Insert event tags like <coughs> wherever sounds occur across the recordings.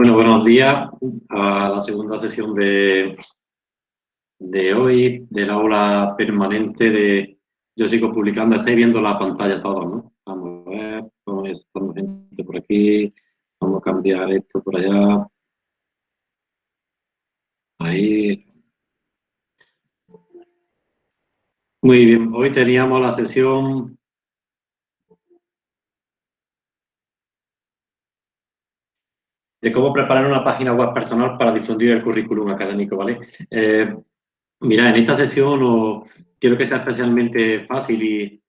Bueno, buenos días a la segunda sesión de, de hoy del aula permanente de Yo sigo publicando. Estáis viendo la pantalla todos, ¿no? Vamos a ver, vamos estando gente por aquí, vamos a cambiar esto por allá. Ahí. Muy bien, hoy teníamos la sesión de cómo preparar una página web personal para difundir el currículum académico, ¿vale? Eh, mira, en esta sesión quiero que sea especialmente fácil y,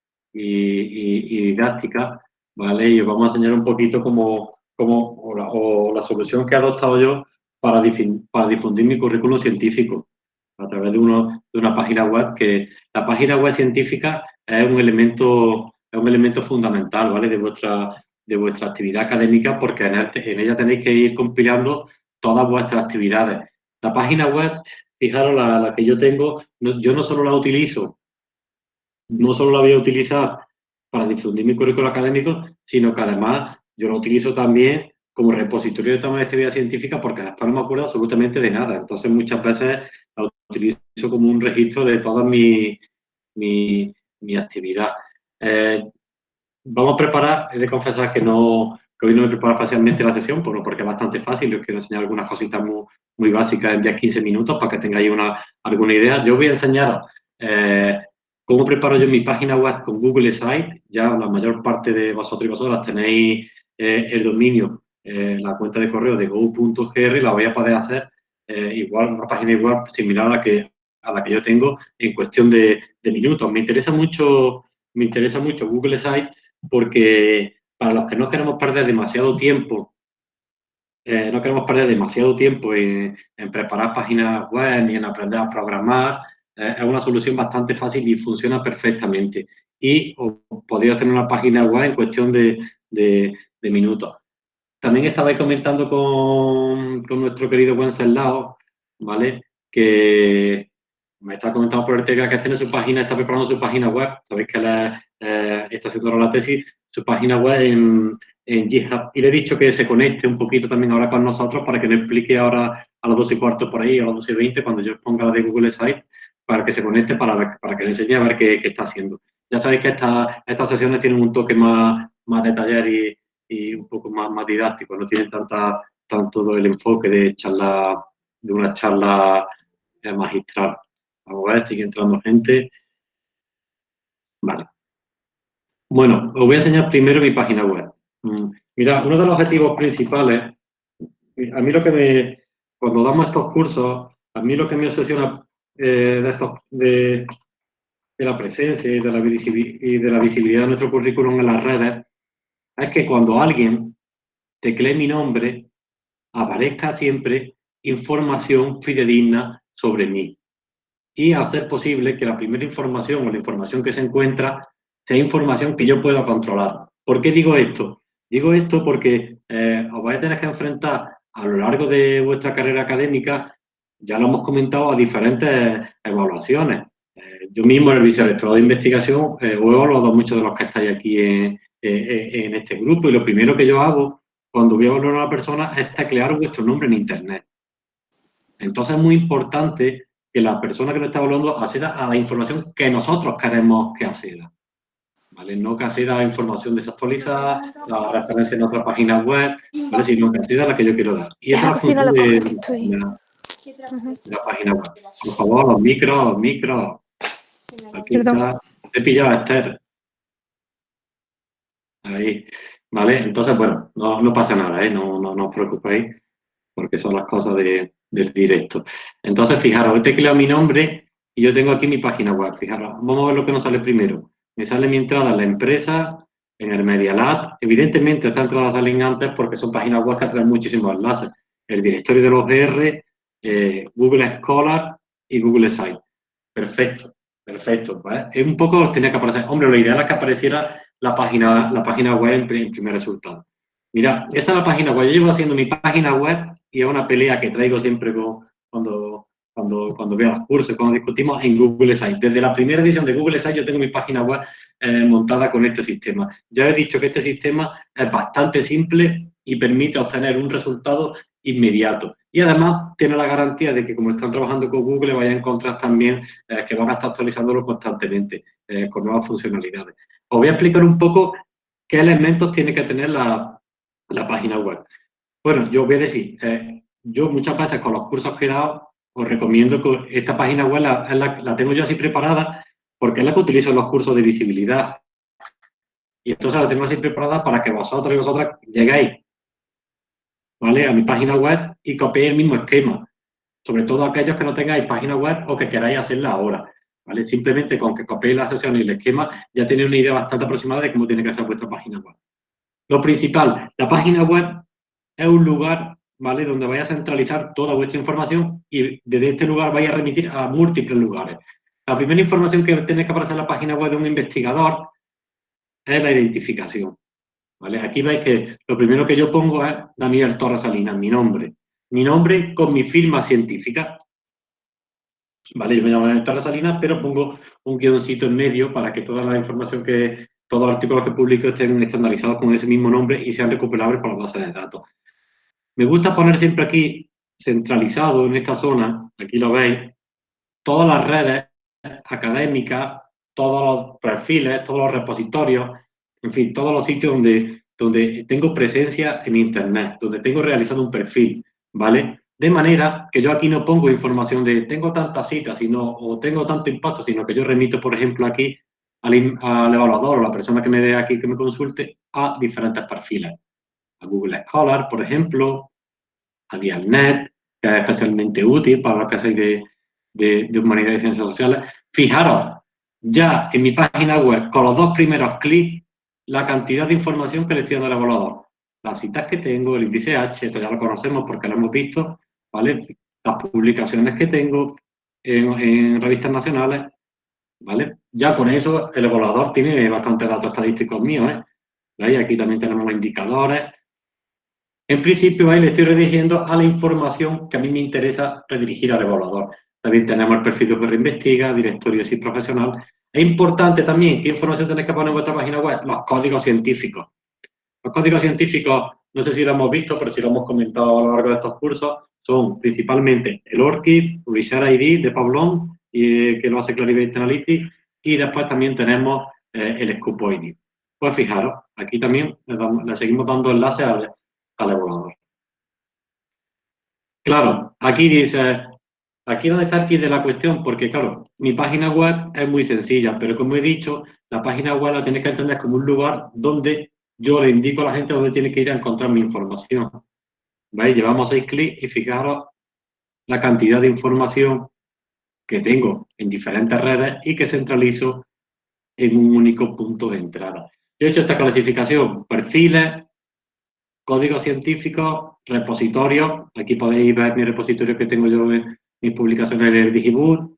didáctica, ¿vale? Y os vamos a enseñar un poquito cómo, cómo o, la, solución que he adoptado yo para, para difundir mi currículum científico a través de, uno, de una página web que la página web científica es un elemento, es un elemento fundamental, ¿vale? De vuestra de vuestra actividad académica porque en, ella tenéis que ir compilando todas vuestras actividades. La página web, fijaros, la, que yo tengo, yo no solo la utilizo, no solo la voy a utilizar para difundir mi currículo académico, sino que además yo la utilizo también como repositorio de toma de actividad científica porque después no me acuerdo absolutamente de nada. Entonces muchas veces la utilizo como un registro de toda mi, mi, mi actividad. Eh, vamos a preparar, he de confesar que no que hoy no me preparo especialmente la sesión, porque es bastante fácil, os quiero enseñar algunas cositas muy, muy básicas en 10-15 minutos para que tengáis una, alguna idea. Yo voy a enseñaros eh, cómo preparo yo mi página web con Google Site, ya la mayor parte de vosotros y vosotras tenéis eh, el dominio, eh, la cuenta de correo de go.gr, la voy a poder hacer igual, una página web similar a la que, a la que yo tengo en cuestión de, de minutos. Me interesa mucho, me interesa mucho Google Site porque para los que no queremos perder demasiado tiempo, eh, no queremos perder demasiado tiempo en, preparar páginas web ni en aprender a programar, eh, es una solución bastante fácil y funciona perfectamente. Y podéis hacer una página web en cuestión de, minutos. También estabais comentando con, nuestro querido Wenceslao, ¿vale? Que me está comentando por el que tiene su página, está preparando su página web. Sabéis que él eh, está haciendo la tesis, su página web en, GitHub. Y le he dicho que se conecte un poquito también ahora con nosotros para que nos explique ahora a las 12 y cuarto por ahí, a las 12 y 20, cuando yo ponga la de Google Site, para que se conecte, para, para que le enseñe a ver qué, qué está haciendo. Ya sabéis que esta, estas sesiones tienen un toque más, más de taller y, y un poco más, más didáctico, no tienen tanta, tanto el enfoque de charla, de una charla eh, magistral. Vamos a ver, sigue entrando gente. Vale. Bueno, os voy a enseñar primero mi página web. Mm, mira, uno de los objetivos principales, a mí lo que me, cuando damos estos cursos, a mí lo que me obsesiona eh, de, de, la presencia y de la, y de la visibilidad de nuestro currículum en las redes, es que cuando alguien teclee mi nombre, aparezca siempre información fidedigna sobre mí. Y hacer posible que la primera información o la información que se encuentra sea información que yo pueda controlar. ¿Por qué digo esto? Digo esto porque eh, os vais a tener que enfrentar a lo largo de vuestra carrera académica, ya lo hemos comentado, a diferentes evaluaciones. Eh, yo mismo en el vicerectorado de investigación eh, he evaluado muchos de los que estáis aquí en, en, este grupo y lo primero que yo hago cuando voy a evaluar a una persona es teclear vuestro nombre en Internet. Entonces es muy importante que la persona que lo está evaluando acceda a la información que nosotros queremos que acceda. No que acceda información desactualizada, la referencia en otra página web, ¿vale? Sino que acceda a la que yo quiero dar. Y esa es la función de, la, página web. Por favor, los micros, los micros. Aquí está. He pillado a Esther. Ahí. ¿Vale? Entonces, bueno, no, no pasa nada, ¿eh? No, no, no os preocupéis, porque son las cosas de, del directo. Entonces, fijaros, he tecleado mi nombre y yo tengo aquí mi página web. Fijaros, vamos a ver lo que nos sale primero me sale mi entrada en la empresa, en el Media Lab. Evidentemente estas entradas salen antes porque son páginas web que traen muchísimos enlaces. El directorio de los DR, eh, Google Scholar y Google Site. Perfecto, perfecto. Es un poco tenía que aparecer. Hombre, lo ideal es que apareciera la página, la página web en, primer resultado. Mira, esta es la página web. Yo llevo haciendo mi página web y es una pelea que traigo siempre con, cuando cuando, cuando veo los cursos, cuando discutimos en Google Site. Desde la primera edición de Google Site yo tengo mi página web eh, montada con este sistema. Ya he dicho que este sistema es bastante simple y permite obtener un resultado inmediato. Y además tiene la garantía de que como están trabajando con Google, vaya a encontrar también eh, que van a estar actualizándolo constantemente eh, con nuevas funcionalidades. Os voy a explicar un poco qué elementos tiene que tener la, página web. Bueno, yo voy a decir, eh, yo muchas veces con los cursos que he dado, os recomiendo que esta página web la, la, tengo yo así preparada porque es la que utilizo en los cursos de visibilidad. Y entonces la tengo así preparada para que vosotros y vosotras lleguéis ¿vale? a mi página web y copiéis el mismo esquema. Sobre todo aquellos que no tengáis página web o que queráis hacerla ahora. ¿vale? Simplemente con que copiéis la sesión y el esquema ya tenéis una idea bastante aproximada de cómo tiene que ser vuestra página web. Lo principal, la página web es un lugar ¿vale? donde vais a centralizar toda vuestra información y desde este lugar vais a remitir a múltiples lugares. La primera información que tiene que aparecer en la página web de un investigador es la identificación. ¿vale? Aquí veis que lo primero que yo pongo es Daniel Torres Salinas, mi nombre. Mi nombre con mi firma científica. ¿Vale? Yo me llamo Daniel Torres Salinas, pero pongo un guioncito en medio para que toda la información que, todos los artículos que publico estén estandarizados con ese mismo nombre y sean recuperables por la base de datos. Me gusta poner siempre aquí, centralizado en esta zona, aquí lo veis, todas las redes académicas, todos los perfiles, todos los repositorios, en fin, todos los sitios donde, donde tengo presencia en Internet, donde tengo realizado un perfil, ¿vale? De manera que yo aquí no pongo información de tengo tantas citas sino, o tengo tanto impacto, sino que yo remito, por ejemplo, aquí al, al evaluador o la persona que me dé aquí, que me consulte, a diferentes perfiles. A Google Scholar, por ejemplo, a Dialnet, que es especialmente útil para los que hacéis de, de, de humanidad y ciencias sociales. Fijaros, ya en mi página web, con los dos primeros clics, la cantidad de información que le estoy dando al evaluador. Las citas que tengo, el índice H, esto ya lo conocemos porque lo hemos visto, ¿vale? Las publicaciones que tengo en, revistas nacionales, ¿vale? Ya con eso el evaluador tiene bastantes datos estadísticos míos, ¿eh? Aquí también tenemos los indicadores. En principio, ahí le estoy redirigiendo a la información que a mí me interesa redirigir al evaluador. También tenemos el perfil de Investiga, directorio y profesional, es importante también, ¿qué información tenéis que poner en vuestra página web? Los códigos científicos. Los códigos científicos, no sé si lo hemos visto, pero si lo hemos comentado a lo largo de estos cursos, son principalmente el ORCID, Publisher ID de Pablón, y, que lo hace Clarivate Analytics, y después también tenemos eh, el Scoop ID. Pues fijaros, aquí también le, seguimos dando enlaces al, al. Claro, aquí dice, Aquí donde está aquí de la cuestión, porque claro, mi página web es muy sencilla, pero como he dicho, la página web la tienes que entender como un lugar donde yo le indico a la gente dónde tiene que ir a encontrar mi información. ¿Veis? Llevamos seis clics y fijaros la cantidad de información que tengo en diferentes redes y que centralizo en un único punto de entrada. Yo he hecho esta clasificación, perfiles, códigos científicos, repositorios. Aquí podéis ver mi repositorio que tengo yo en, mis publicaciones en el Digibook,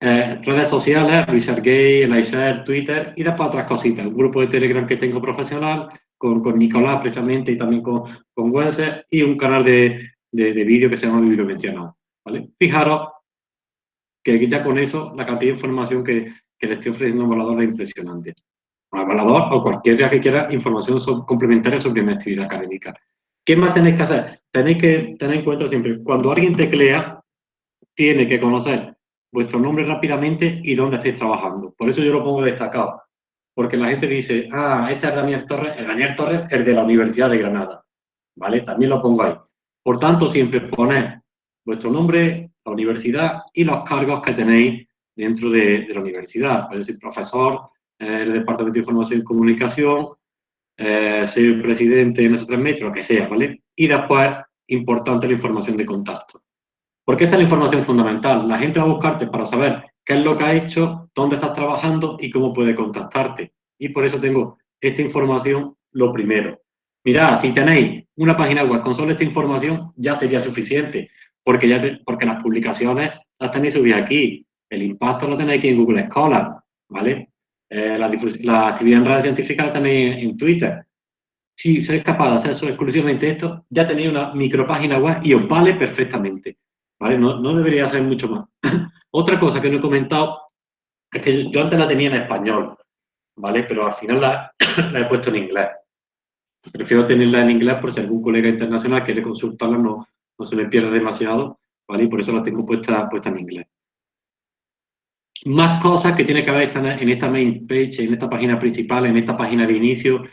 eh, redes sociales, ResearchGate, iShare, Twitter y después otras cositas. Un grupo de Telegram que tengo profesional con, con Nicolás precisamente y también con, con y un canal de, de, vídeo que se llama Bibliomencionado. ¿vale? Fijaros que ya con eso la cantidad de información que, que le estoy ofreciendo a un evaluador es impresionante. Un evaluador o cualquiera que quiera información complementaria sobre mi actividad académica. ¿Qué más tenéis que hacer? Tenéis que tener en cuenta siempre, cuando alguien teclea, tiene que conocer vuestro nombre rápidamente y dónde estáis trabajando. Por eso yo lo pongo destacado. Porque la gente dice, ah, este es Daniel Torres, el Daniel Torres es de la Universidad de Granada. ¿Vale? También lo pongo ahí. Por tanto, siempre poned vuestro nombre, la universidad y los cargos que tenéis dentro de, la universidad. Puede ser profesor, eh, el Departamento de Información y Comunicación, eh, soy presidente en esos tres metros, lo que sea, ¿vale? Y después, importante la información de contacto. Porque esta es la información fundamental. La gente va a buscarte para saber qué es lo que ha hecho, dónde estás trabajando y cómo puede contactarte. Y por eso tengo esta información lo primero. Mirad, si tenéis una página web con solo esta información, ya sería suficiente, porque, ya porque las publicaciones las tenéis subidas aquí, el impacto lo tenéis aquí en Google Scholar, ¿vale? Eh, la, la, actividad en redes científicas la tenéis en Twitter. Si sois capaz de hacer eso exclusivamente esto, ya tenéis una micropágina web y os vale perfectamente. ¿vale? No, no debería ser mucho más. <laughs> Otra cosa que no he comentado es que yo antes la tenía en español, ¿vale? Pero al final <coughs> la, he puesto en inglés. Prefiero tenerla en inglés por si algún colega internacional quiere consultarla, no, no se me pierde demasiado, ¿vale? Por eso la tengo puesta, puesta en inglés. Más cosas que tiene que haber en esta main page, en esta página principal, en esta página de inicio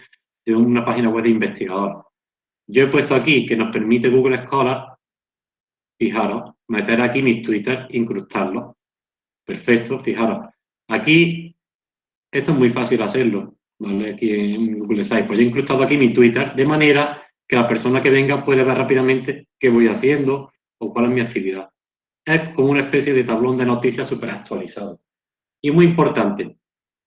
de una página web de investigador. Yo he puesto aquí que nos permite Google Scholar, fijaros, meter aquí mis Twitter, incrustarlos. Perfecto, fijaros. Aquí, esto es muy fácil hacerlo, ¿vale? Aquí en Google Sites. Pues he incrustado aquí mi Twitter, de manera que la persona que venga puede ver rápidamente qué voy haciendo o cuál es mi actividad. Es como una especie de tablón de noticias súper actualizado. Y muy importante,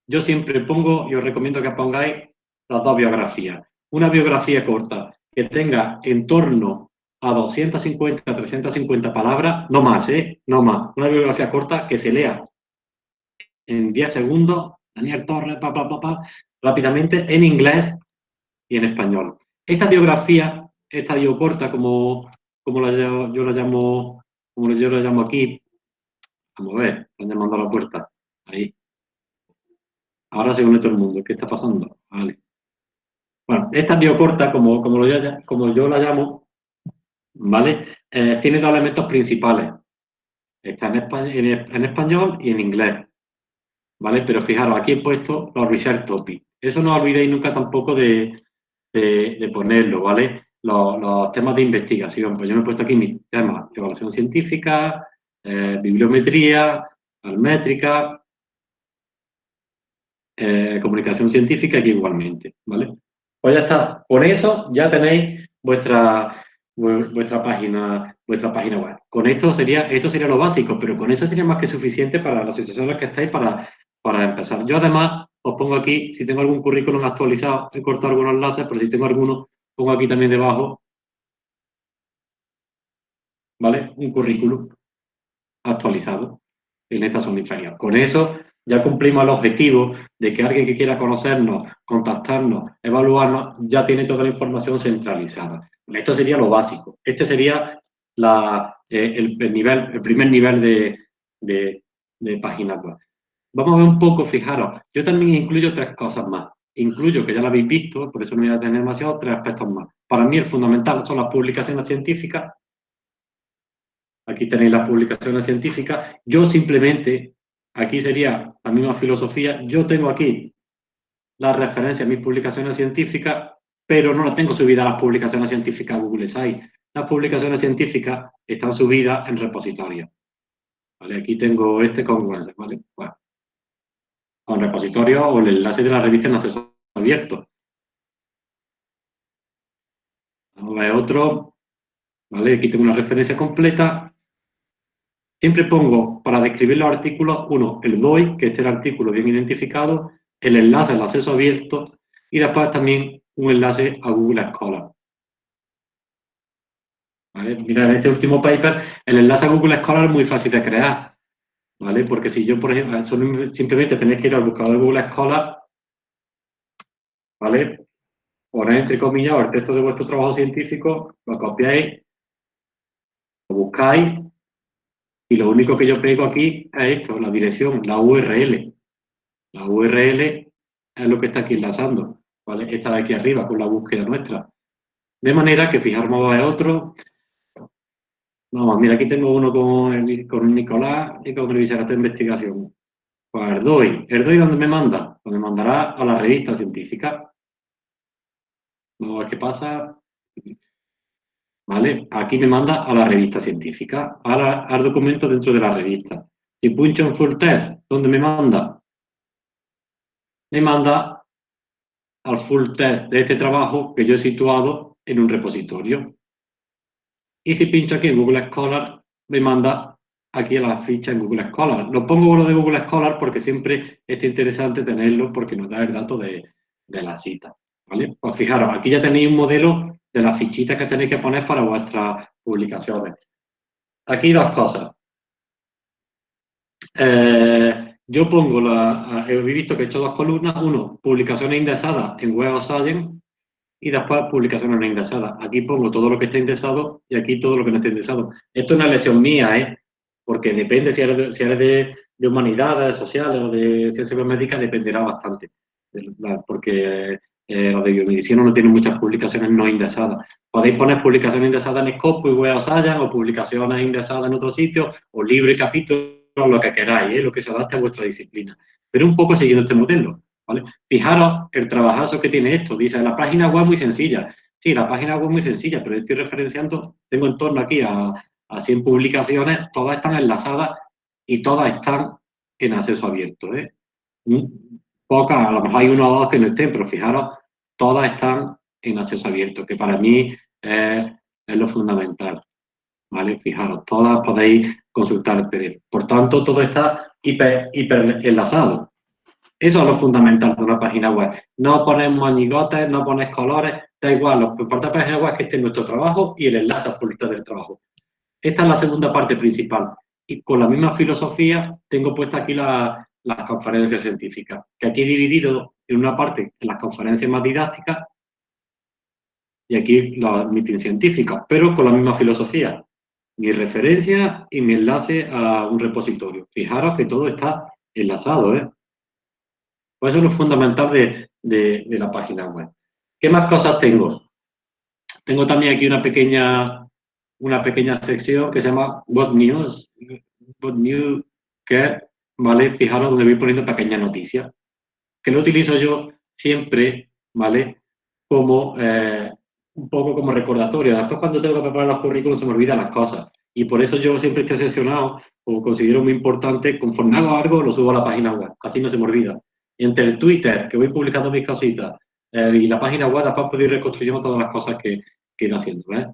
yo siempre pongo, y os recomiendo que pongáis las dos biografías. Una biografía corta que tenga en torno a 250, 350 palabras, no más, ¿eh? No más. Una biografía corta que se lea en 10 segundos, Daniel Torres, pa, pa, pa, rápidamente, en inglés y en español. Esta biografía, esta bio corta, como, como la, yo la llamo, como yo la llamo aquí, vamos a ver, están llamando a la puerta, ahí. Ahora se une todo el mundo, ¿qué está pasando? Bueno, esta biocorta, como, como, lo, como yo la llamo, ¿vale? Eh, tiene dos elementos principales. Está en, español y en inglés. ¿Vale? Pero fijaros, aquí he puesto los research topics. Eso no olvidéis nunca tampoco de, ponerlo, ¿vale? Los, temas de investigación. Pues yo me he puesto aquí mis temas, evaluación científica, eh, bibliometría, almétrica, eh, comunicación científica aquí igualmente, ¿vale? Pues ya está. Con eso ya tenéis vuestra, vuestra página vuestra página web. Con esto sería, esto sería lo básico, pero con eso sería más que suficiente para la situación en la que estáis para, para empezar. Yo además os pongo aquí, si tengo algún currículum actualizado, he cortado algunos enlaces, pero si tengo alguno, pongo aquí también debajo, ¿vale? Un currículum actualizado en esta zona inferior. Con eso ya cumplimos el objetivo de que alguien que quiera conocernos, contactarnos, evaluarnos, ya tiene toda la información centralizada. Esto sería lo básico. Este sería eh, el, primer nivel de, de, página web. Vamos a ver un poco, fijaros, yo también incluyo tres cosas más. Incluyo, que ya lo habéis visto, por eso no voy a tener demasiado, tres aspectos más. Para mí el fundamental son las publicaciones científicas. Aquí tenéis las publicaciones científicas. Yo simplemente aquí sería la misma filosofía. Yo tengo aquí las referencias a mis publicaciones científicas, pero no las tengo subidas a las publicaciones científicas Google Sites. Las publicaciones científicas están subidas en repositorios. Aquí tengo este con ¿vale? Bueno, con repositorio o el enlace de la revista en acceso abierto. Vamos a otro. ¿Vale? Aquí tengo una referencia completa Siempre pongo, para describir los artículos, uno, el DOI, que es el artículo bien identificado, el enlace al acceso abierto y después también un enlace a Google Scholar. ¿Vale? Mira, en este último paper, el enlace a Google Scholar es muy fácil de crear. ¿Vale? Porque si yo, por ejemplo, simplemente tenéis que ir al buscador de Google Scholar, ¿vale? Ponéis entre comillas el texto de vuestro trabajo científico, lo copiáis, lo buscáis y lo único que yo pego aquí es esto, la dirección, la URL. La URL es lo que está aquí enlazando, ¿vale? Esta de aquí arriba con la búsqueda nuestra. De manera que fijarnos a otro. Vamos, mira, aquí tengo uno con, Nicolás y con el vicerrector de investigación. Pues Erdoy. ¿Erdoy dónde me manda? Pues me mandará a la revista científica. Vamos a ver qué pasa. ¿vale? Aquí me manda a la revista científica, al documento dentro de la revista. Si puncho en Full Test, ¿dónde me manda? Me manda al Full Test de este trabajo que yo he situado en un repositorio. Y si pincho aquí en Google Scholar, me manda aquí a la ficha en Google Scholar. Lo pongo lo de Google Scholar porque siempre es interesante tenerlo porque nos da el dato de, de la cita. ¿vale? Pues fijaros, aquí ya tenéis un modelo de las fichitas que tenéis que poner para vuestras publicaciones. Aquí dos cosas. Eh, yo pongo, la, he visto que he hecho dos columnas, uno, publicaciones indexadas en Web of Science y después publicaciones no indexadas. Aquí pongo todo lo que está indexado y aquí todo lo que no está indexado. Esto es una lección mía, ¿eh? porque depende si eres de, si eres de, humanidades, sociales o de ciencias biomédicas, dependerá bastante. Porque eh, los de biomedicina no tienen muchas publicaciones no indexadas. Podéis poner publicaciones indexadas en Scopus y Web o publicaciones indexadas en otro sitio, o libro y capítulo, lo que queráis, ¿eh? lo que se adapte a vuestra disciplina. Pero un poco siguiendo este modelo. Fijaros el trabajazo que tiene esto. Dice, la página web muy sencilla. Sí, la página web muy sencilla, pero estoy referenciando, tengo en torno aquí a, a 100 publicaciones, todas están enlazadas y todas están en acceso abierto. ¿eh? Pocas, a lo mejor hay uno o dos que no estén, pero fijaros, todas están en acceso abierto, que para mí es, lo fundamental. ¿Vale? Fijaros, todas podéis consultar el PDF. Por tanto, todo está hiper, hiper enlazado. Eso es lo fundamental de una página web. No pones moñigotes, no pones colores, da igual, lo importante de la página web es que esté nuestro trabajo y el enlace a publicar del trabajo. Esta es la segunda parte principal. Y con la misma filosofía tengo puesta aquí las conferencias científicas, que aquí he dividido en una parte las conferencias más didácticas y aquí los meetings científicos, pero con la misma filosofía. Mi referencia y mi enlace a un repositorio. Fijaros que todo está enlazado, ¿eh? Pues eso es lo fundamental de, de la página web. ¿Qué más cosas tengo? Tengo también aquí una pequeña una pequeña sección que se llama What News, What News, que, ¿vale? Fijaros donde voy poniendo pequeñas noticias, que lo utilizo yo siempre, ¿vale? Como, eh, un poco como recordatorio. Después cuando tengo que preparar los currículos se me olvidan las cosas. Y por eso yo siempre estoy sesionado, o considero muy importante, conforme hago algo, lo subo a la página web. Así no se me olvida. Y entre el Twitter, que voy publicando mis cositas, eh, y la página web, después puedo ir reconstruyendo todas las cosas que, que ido haciendo. ¿eh?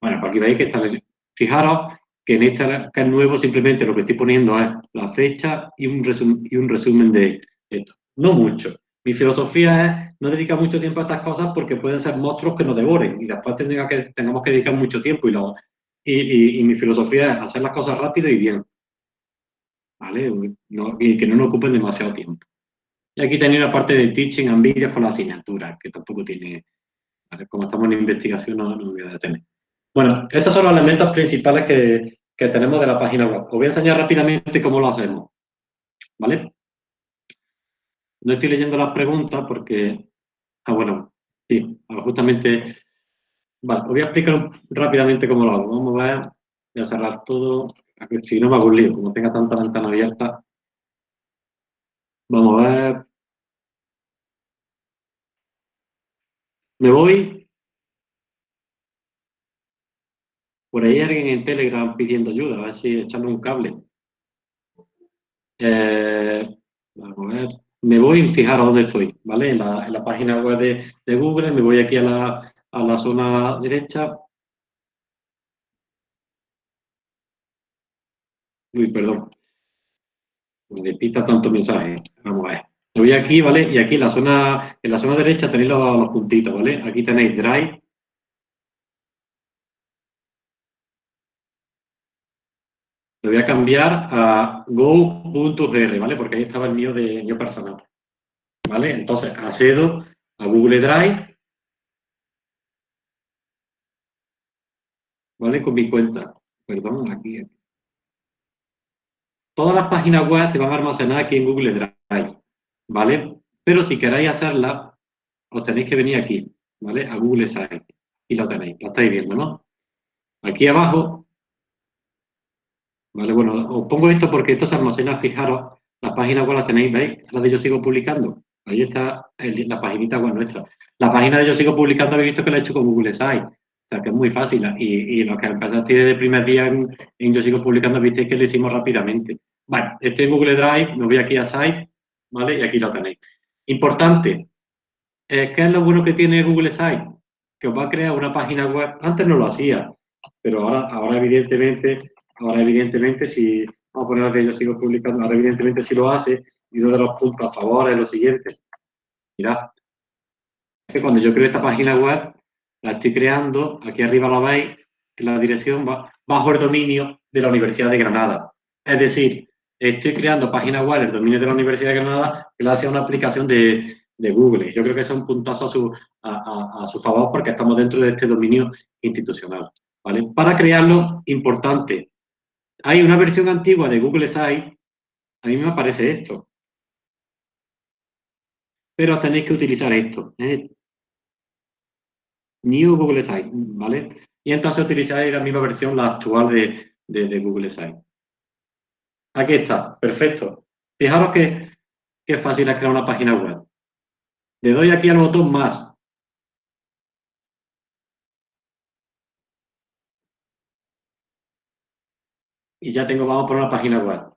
Bueno, pues aquí veis que está... Fijaros que en este que es nuevo simplemente lo que estoy poniendo es la fecha y un, y un resumen de esto. No mucho. Mi filosofía es no dedicar mucho tiempo a estas cosas porque pueden ser monstruos que nos devoren y después que, tengamos que dedicar mucho tiempo y, lo, y, mi filosofía es hacer las cosas rápido y bien. ¿Vale? y que no nos ocupen demasiado tiempo. Y aquí tenía una parte de teaching and videos con la asignatura, que tampoco tiene, como estamos en investigación no, no voy a detener. Bueno, estos son los elementos principales que, tenemos de la página web. Os voy a enseñar rápidamente cómo lo hacemos. ¿Vale? No estoy leyendo las preguntas porque... Ah, bueno, sí, justamente... Vale, os voy a explicar rápidamente cómo lo hago. Vamos a ver, voy a cerrar todo, si no me hago un lío, como tenga tanta ventana abierta. Vamos a ver. Me voy Por ahí hay alguien en Telegram pidiendo ayuda, a ver si echando un cable. Eh, vamos a ver. Me voy a fijar a dónde estoy, ¿vale? En la, página web de, Google, me voy aquí a la, zona derecha. Uy, perdón. Me pita tanto mensaje. Vamos a ver. Me voy aquí, ¿vale? Y aquí en la zona, en la zona derecha tenéis los, los puntitos, ¿vale? Aquí tenéis Drive, Lo voy a cambiar a go.gr, ¿vale? Porque ahí estaba el mío de mío personal. ¿Vale? Entonces, accedo a Google Drive. ¿Vale? Con mi cuenta. Perdón, aquí. Todas las páginas web se van a almacenar aquí en Google Drive. ¿Vale? Pero si queréis hacerla, os tenéis que venir aquí, ¿vale? A Google Site. Y lo tenéis, lo estáis viendo, ¿no? Aquí abajo Vale, bueno, os pongo esto porque esto se almacena, fijaros, la página web la tenéis, ¿veis? La de Yo Sigo Publicando. Ahí está la paginita web nuestra. La página de Yo Sigo Publicando habéis visto que la he hecho con Google Site. Sea, que es muy fácil. Y, y lo que empezaste desde el primer día en, Yo Sigo Publicando, visteis que lo hicimos rápidamente. Vale, estoy en Google Drive, me voy aquí a Site, ¿vale? Y aquí lo tenéis. Importante, eh, ¿qué es lo bueno que tiene Google Site? Que os va a crear una página web. Antes no lo hacía, pero ahora, ahora evidentemente Ahora, evidentemente, si vamos a poner que yo sigo publicando, ahora, evidentemente, si lo hace, y uno de los puntos a favor es lo siguiente. Mirad, que cuando yo creo esta página web, la estoy creando, aquí arriba la veis, en la dirección bajo el dominio de la Universidad de Granada. Es decir, estoy creando página web el dominio de la Universidad de Granada la hace una aplicación de, Google. Yo creo que es un puntazo a su, a su favor porque estamos dentro de este dominio institucional. ¿vale? Para crearlo, importante, hay una versión antigua de Google Site, a mí me aparece esto. pero tenéis que utilizar esto. ¿eh? New Google Site, ¿vale? Y entonces utilizáis la misma versión, la actual de, de, Google Site. Aquí está, perfecto. Fijaros que, que fácil es crear una página web. Le doy aquí al botón más. Y ya tengo, vamos por una página web.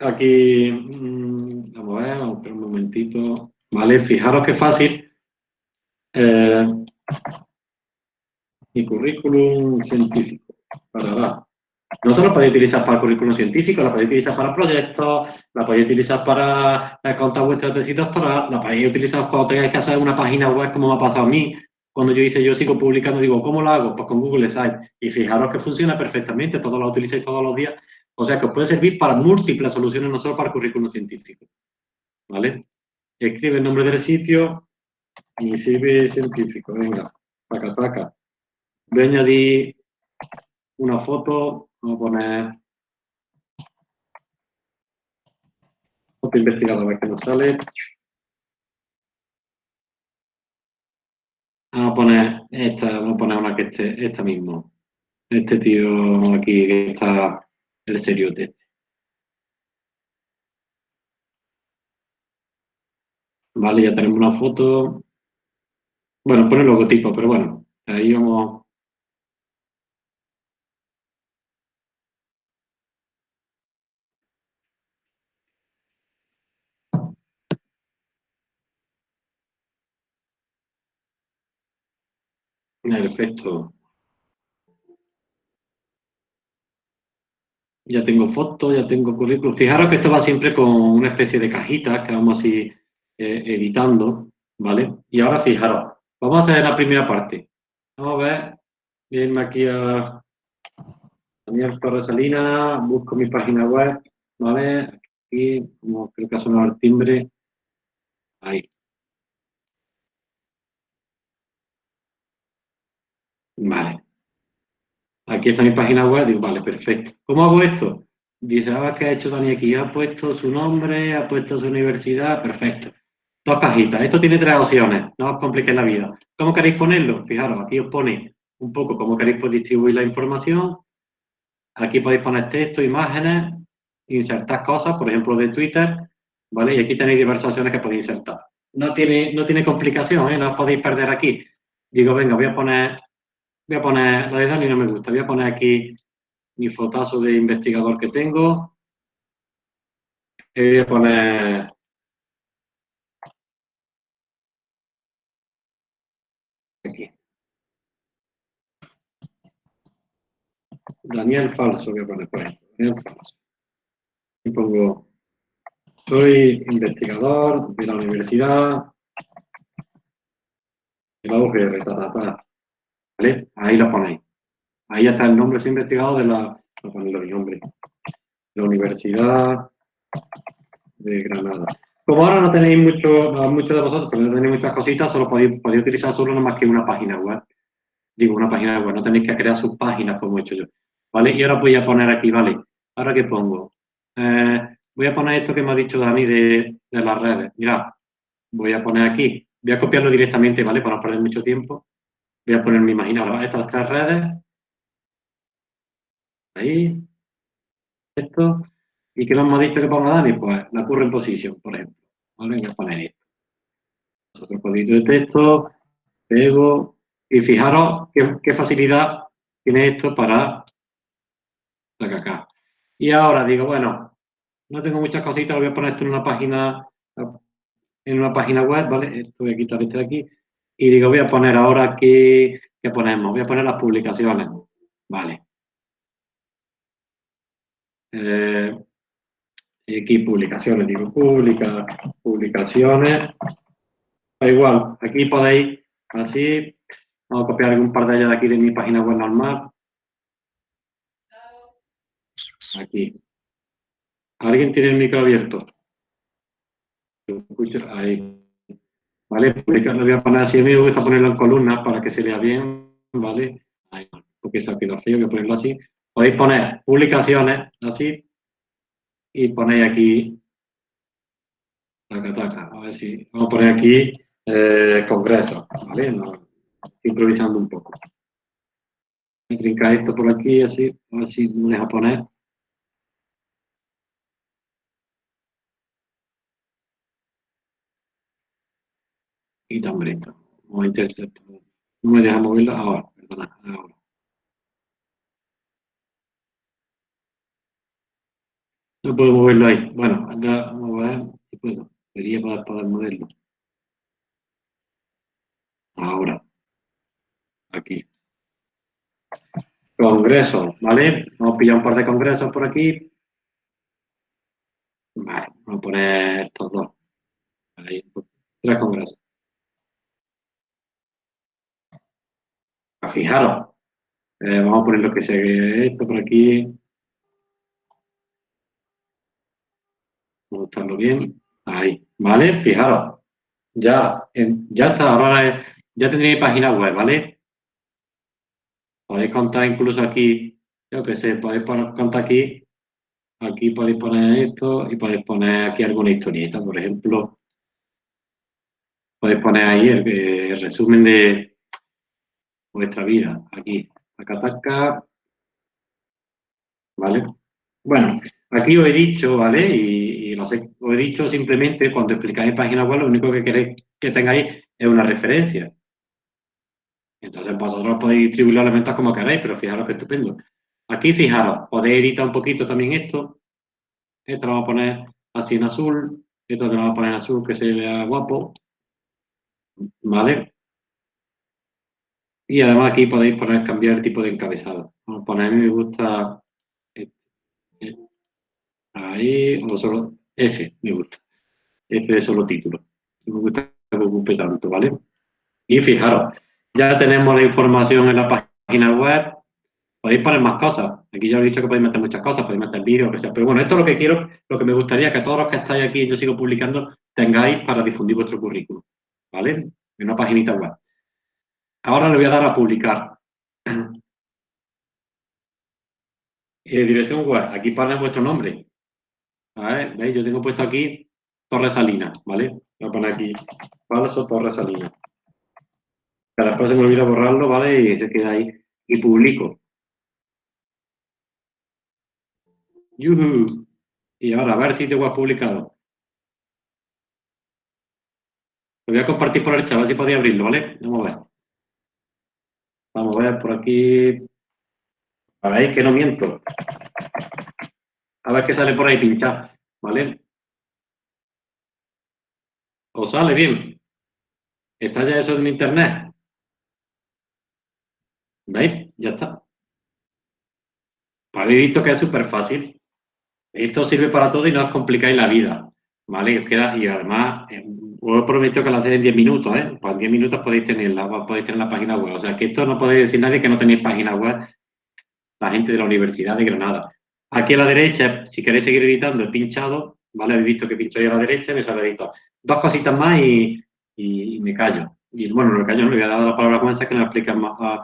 Aquí, mm, vamos a ver, vamos a ver un momentito. Vale, fijaros qué fácil. Eh, mi currículum científico. Para, no solo podéis utilizar para el currículum científico, la podéis utilizar para proyectos, la podéis utilizar para contar vuestra tesis doctoral, la podéis utilizar cuando tengáis que hacer una página web como me ha pasado a mí. Cuando yo hice, yo sigo publicando, digo, ¿cómo lo hago? Pues con Google Sites. Y fijaros que funciona perfectamente, todos lo utilizáis todos los días. O sea que os puede servir para múltiples soluciones, no solo para el currículum científico. ¿Vale? Escribe el nombre del sitio, CV científico, venga, paca, paca. Voy a añadir una foto, vamos a poner foto investigadora que nos sale. Vamos a poner esta, vamos a poner una que esté, esta mismo. Este tío aquí que está el serio este. Vale, ya tenemos una foto. Bueno, pone logotipo, pero bueno, ahí vamos Perfecto. Ya tengo fotos, ya tengo currículum. Fijaros que esto va siempre con una especie de cajitas que vamos así eh, editando, ¿vale? Y ahora fijaros, vamos a hacer la primera parte. Vamos a ver, irme aquí a Daniel Torres Salina, busco mi página web, ¿vale? Aquí, como creo que ha sonado el timbre. Ahí. Vale. Aquí está mi página web, digo, vale, perfecto. ¿Cómo hago esto? Dice, ah, ¿qué ha hecho Dani aquí? Ha puesto su nombre, ha puesto su universidad, perfecto. Dos cajitas. Esto tiene tres opciones, no os compliquéis la vida. ¿Cómo queréis ponerlo? Fijaros, aquí os pone un poco cómo queréis pues, distribuir la información. Aquí podéis poner texto, imágenes, insertar cosas, por ejemplo, de Twitter, ¿vale? Y aquí tenéis diversas opciones que podéis insertar. No tiene, no tiene complicación, ¿eh? No os podéis perder aquí. Digo, venga, voy a poner Voy a poner, la de Dani no me gusta, voy a poner aquí mi fotazo de investigador que tengo. Y voy a poner aquí. Daniel Falso voy a poner por ejemplo. Daniel Falso. Y pongo, soy investigador de la universidad de la UGR, ¿Vale? Ahí lo ponéis. Ahí está el nombre, soy investigado de la, mi nombre, la Universidad de Granada. Como ahora no tenéis mucho, mucho de vosotros, pero no tenéis muchas cositas, solo podéis, podéis utilizar solo no más que una página web. Digo, una página web, no tenéis que crear sus páginas como he hecho yo. ¿Vale? Y ahora voy a poner aquí, ¿vale? ¿Ahora qué pongo? Eh, voy a poner esto que me ha dicho Dani de, de las redes. Mirad, voy a poner aquí. Voy a copiarlo directamente, ¿vale? Para no perder mucho tiempo. Voy a ponerme, imaginaros, estas tres redes. Ahí. Esto. ¿Y qué nos hemos dicho que ponga Dani? Pues la current position, por ejemplo. ¿Vale? Voy a poner esto. Otro código de texto. Pego. Y fijaros qué, facilidad tiene esto para sacar acá. Y ahora digo, bueno, no tengo muchas cositas, voy a poner esto en una página en una página web, ¿vale? Esto voy a quitar este de aquí y digo, voy a poner ahora aquí, ¿qué ponemos? Voy a poner las publicaciones. Vale. Eh, aquí publicaciones, digo, publica, publicaciones. Da igual, aquí podéis, así, vamos a copiar un par de ellas de aquí de mi página web normal. Aquí. ¿Alguien tiene el micro abierto? Ahí. ¿vale? Lo voy a poner así, a mí me gusta ponerlo en columnas para que se lea bien, ¿vale? porque se ha quedado feo, voy a ponerlo así. Podéis poner publicaciones, así, y ponéis aquí Taca, taca. A ver si. Vamos a poner aquí eh, congreso. ¿Vale? improvisando un poco. Trinca esto por aquí, así. A ver si me deja poner. Interceptar. No me deja moverlo ahora. Perdona. No puedo moverlo ahí. Bueno, anda, vamos a ver si puedo. Debería poder, poder moverlo. Ahora. Aquí. Congreso, ¿vale? Vamos a pillar un par de congresos por aquí. Vale, vamos a poner estos dos. Ahí, tres congresos. Fijaros. Eh, vamos a poner lo que se esto por aquí. Vamos bien. Ahí, ¿vale? Fijaros. Ya, ya está, ahora ya tendréis página web, ¿vale? Podéis contar incluso aquí, yo que sé, podéis poner, contar aquí, aquí podéis poner esto y podéis poner aquí alguna historieta, por ejemplo. Podéis poner ahí el, resumen de vuestra vida, aquí, acá, acá, ¿vale? Bueno, aquí os he dicho, ¿vale? Y, lo sé, os he dicho simplemente cuando explicáis página web, lo único que queréis que tengáis es una referencia. Entonces vosotros podéis distribuir los elementos como queráis, pero fijaros que estupendo. Aquí fijaros, podéis editar un poquito también esto. Esto lo vamos a poner así en azul. Esto lo vamos a poner en azul que se vea guapo. ¿Vale? Y además aquí podéis poner cambiar el tipo de encabezado. Vamos a me gusta este. ahí, o solo ese me gusta. Este es solo título. Me gusta que ocupe tanto, ¿vale? Y fijaros, ya tenemos la información en la página web. Podéis poner más cosas. Aquí ya he dicho que podéis meter muchas cosas, podéis meter vídeos, que sea. Pero bueno, esto es lo que quiero, lo que me gustaría que todos los que estáis aquí, yo sigo publicando, tengáis para difundir vuestro currículum. ¿Vale? En una paginita web. Ahora le voy a dar a publicar. <clears throat> Eh, dirección web. Aquí pone vuestro nombre. ¿Veis? Yo tengo puesto aquí Torre Salina, ¿vale? Voy a poner aquí falso Torre Salina cada después se me olvida borrarlo, ¿vale? Y se queda ahí. Y publico. ¡Yuhu! Y ahora, a ver si te has publicado. Lo voy a compartir por el chat, a ver si podéis abrirlo, ¿vale? Vamos a ver. Vamos a ver por aquí. A ver, que no miento. A ver qué sale por ahí pinchado, ¿vale? ¿Os sale bien? ¿Está ya eso en internet? ¿Veis? Ya está. Habéis visto que es súper fácil. Esto sirve para todo y no os complicáis la vida. ¿Vale? os queda, y además, os prometo que lo hacéis en 10 minutos, ¿eh? Pues en 10 minutos podéis tenerla, podéis tener la página web. O sea, que esto no podéis decir nadie que no tenéis página web, la gente de la Universidad de Granada. Aquí a la derecha, si queréis seguir editando, he pinchado, ¿vale? Habéis visto que pincho ahí a la derecha y me sale editado. Dos cositas más y, me callo. Y bueno, no me callo, no le voy a dar la palabra con esa que nos explican más,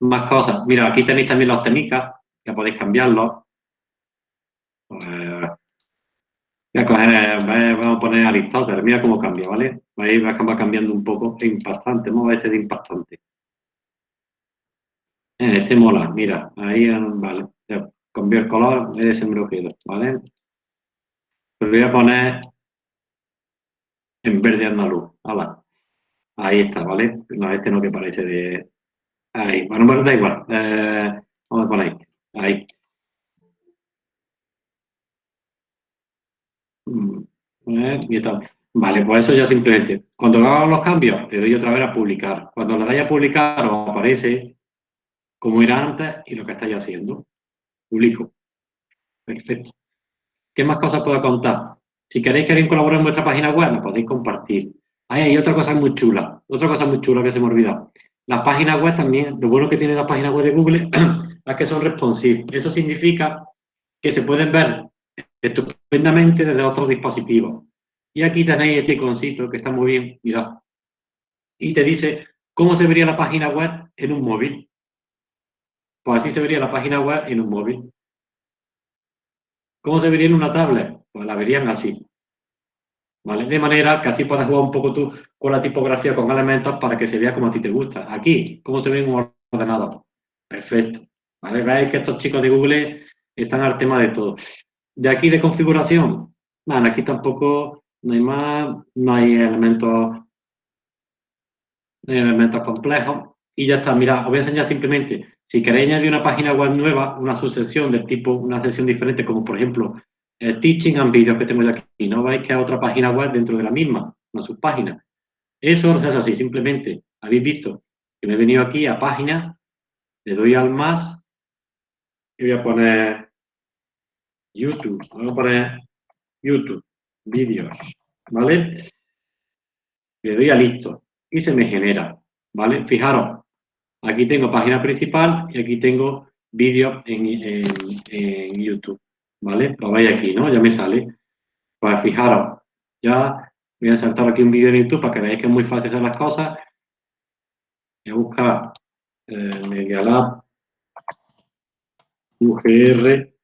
más cosas. Mira, aquí tenéis también los técnicas, que podéis cambiarlos. Pues, voy a coger, vamos a poner Aristóteles, mira cómo cambia, ¿vale? Ahí va cambiando un poco, impactante, vamos este de impactante. Eh, este mola, mira, ahí, vale, cambió el color, me lo quedo, ¿vale? Pues voy a poner en verde andaluz. Ahí está, ¿vale? No, este no que parece de, Ahí, bueno, bueno, da igual. Eh, vamos a poner ahí. Eh, vale, pues eso ya simplemente. Cuando hago los cambios, le doy otra vez a publicar. Cuando le dais a publicar, os aparece como era antes y lo que estáis haciendo. Publico. Perfecto. ¿Qué más cosas puedo contar? Si queréis que alguien colabore en vuestra página web, lo podéis compartir. Ahí hay otra cosa muy chula. Otra cosa muy chula que se me ha olvidado. Las páginas web también, lo bueno que tiene la página web de Google <clears throat> es que son responsive. Eso significa que se pueden ver estupendamente desde otros dispositivos. Y aquí tenéis este iconcito que está muy bien, mirad. Y te dice cómo se vería la página web en un móvil. Pues así se vería la página web en un móvil. ¿Cómo se vería en una tablet? Pues la verían así. ¿vale? De manera que así puedas jugar un poco tú con la tipografía, con elementos, para que se vea como a ti te gusta. Aquí, ¿cómo se ve en un ordenador? Perfecto. ¿Vale? Veis que estos chicos de Google están al tema de todo. De aquí de configuración, aquí tampoco no hay más, no hay elementos, elementos complejos. Y ya está, mira, os voy a enseñar simplemente, si queréis añadir una página web nueva, una sucesión de tipo, una sección diferente, como por ejemplo, el Teaching and Videos que tengo yo aquí, no veis que hay otra página web dentro de la misma, una subpágina. Eso se hace así, simplemente, habéis visto que me he venido aquí a páginas, le doy al más y voy a poner YouTube, voy a poner YouTube, vídeos, ¿vale? Le doy a listo y se me genera, ¿vale? Fijaros, aquí tengo página principal y aquí tengo vídeos en, YouTube, ¿vale? Lo veis aquí, ¿no? Ya me sale. Pues fijaros, ya voy a saltar aquí un vídeo en YouTube para que veáis que es muy fácil hacer las cosas. Voy a buscar eh, Media Lab UGR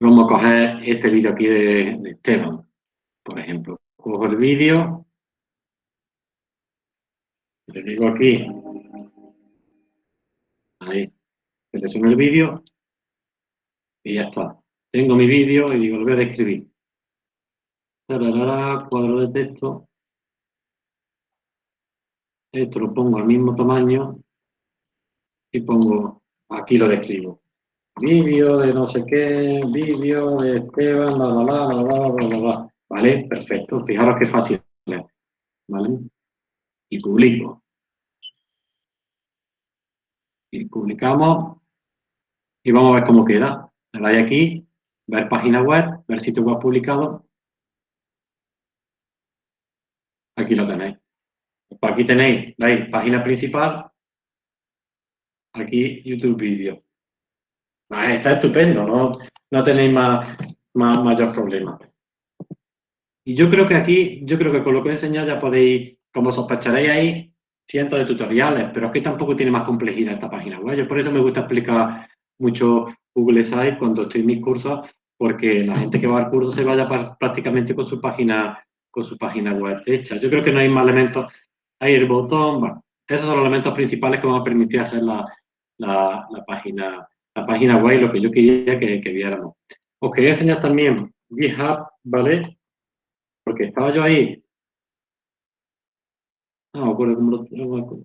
Vamos a coger este vídeo aquí de, Esteban, por ejemplo. Cojo el vídeo, le digo aquí, ahí, selecciono el vídeo y ya está. Tengo mi vídeo y digo, lo a describir. cuadro de texto. Esto lo pongo al mismo tamaño y pongo, aquí lo describo vídeo de no sé qué, vídeo de Esteban, bla, bla, bla, bla, bla, bla, bla, ¿Vale? Perfecto. Fijaros qué fácil. ¿Vale? Y publico. Y publicamos. Y vamos a ver cómo queda. Le dais aquí, ver página web, ver sitio web publicado. Aquí lo tenéis. Pues aquí tenéis, veis, página principal. Aquí YouTube vídeo. Ah, está estupendo, no, no tenéis más, más, mayor problema. Y yo creo que aquí, yo creo que con lo que he enseñado ya podéis, como sospecharéis ahí, cientos de tutoriales, pero es que tampoco tiene más complejidad esta página web. Yo por eso me gusta explicar mucho Google Sites cuando estoy en mis cursos, porque la gente que va al curso se vaya prácticamente con su página con su página web hecha. Yo creo que no hay más elementos. Hay el botón, bueno, esos son los elementos principales que van a permitir hacer la, la, la página la página web lo que yo quería que, que viéramos. Os quería enseñar también GitHub, ¿vale? Porque estaba yo ahí. No me acuerdo cómo lo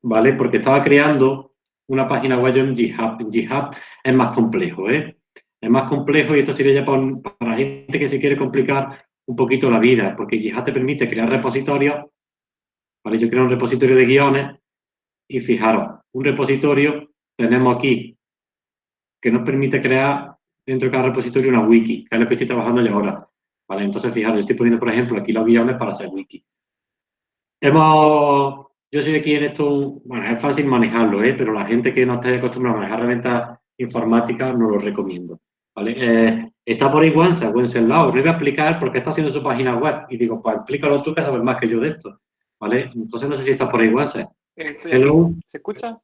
¿Vale? Porque estaba creando una página web en GitHub. En GitHub es más complejo, ¿eh? Es más complejo y esto sería ya para, para gente que se quiere complicar un poquito la vida, porque GitHub te permite crear repositorios. ¿Vale? Yo creo un repositorio de guiones y fijaros, un repositorio tenemos aquí que nos permite crear dentro de cada repositorio una wiki, que es lo que estoy trabajando yo ahora. ¿Vale? Entonces, fijaros, estoy poniendo, por ejemplo, aquí los guiones para hacer wiki. Hemos, yo soy aquí en esto, bueno, es fácil manejarlo, ¿eh? pero la gente que no esté acostumbrada a manejar herramientas informáticas no lo recomiendo. ¿vale? Eh, está por ahí Wences, Wenceslao, no voy a explicar por qué está haciendo su página web. Y digo, pues explícalo tú que sabes más que yo de esto. ¿Vale? Entonces no sé si está por ahí Wences. ¿Se escucha?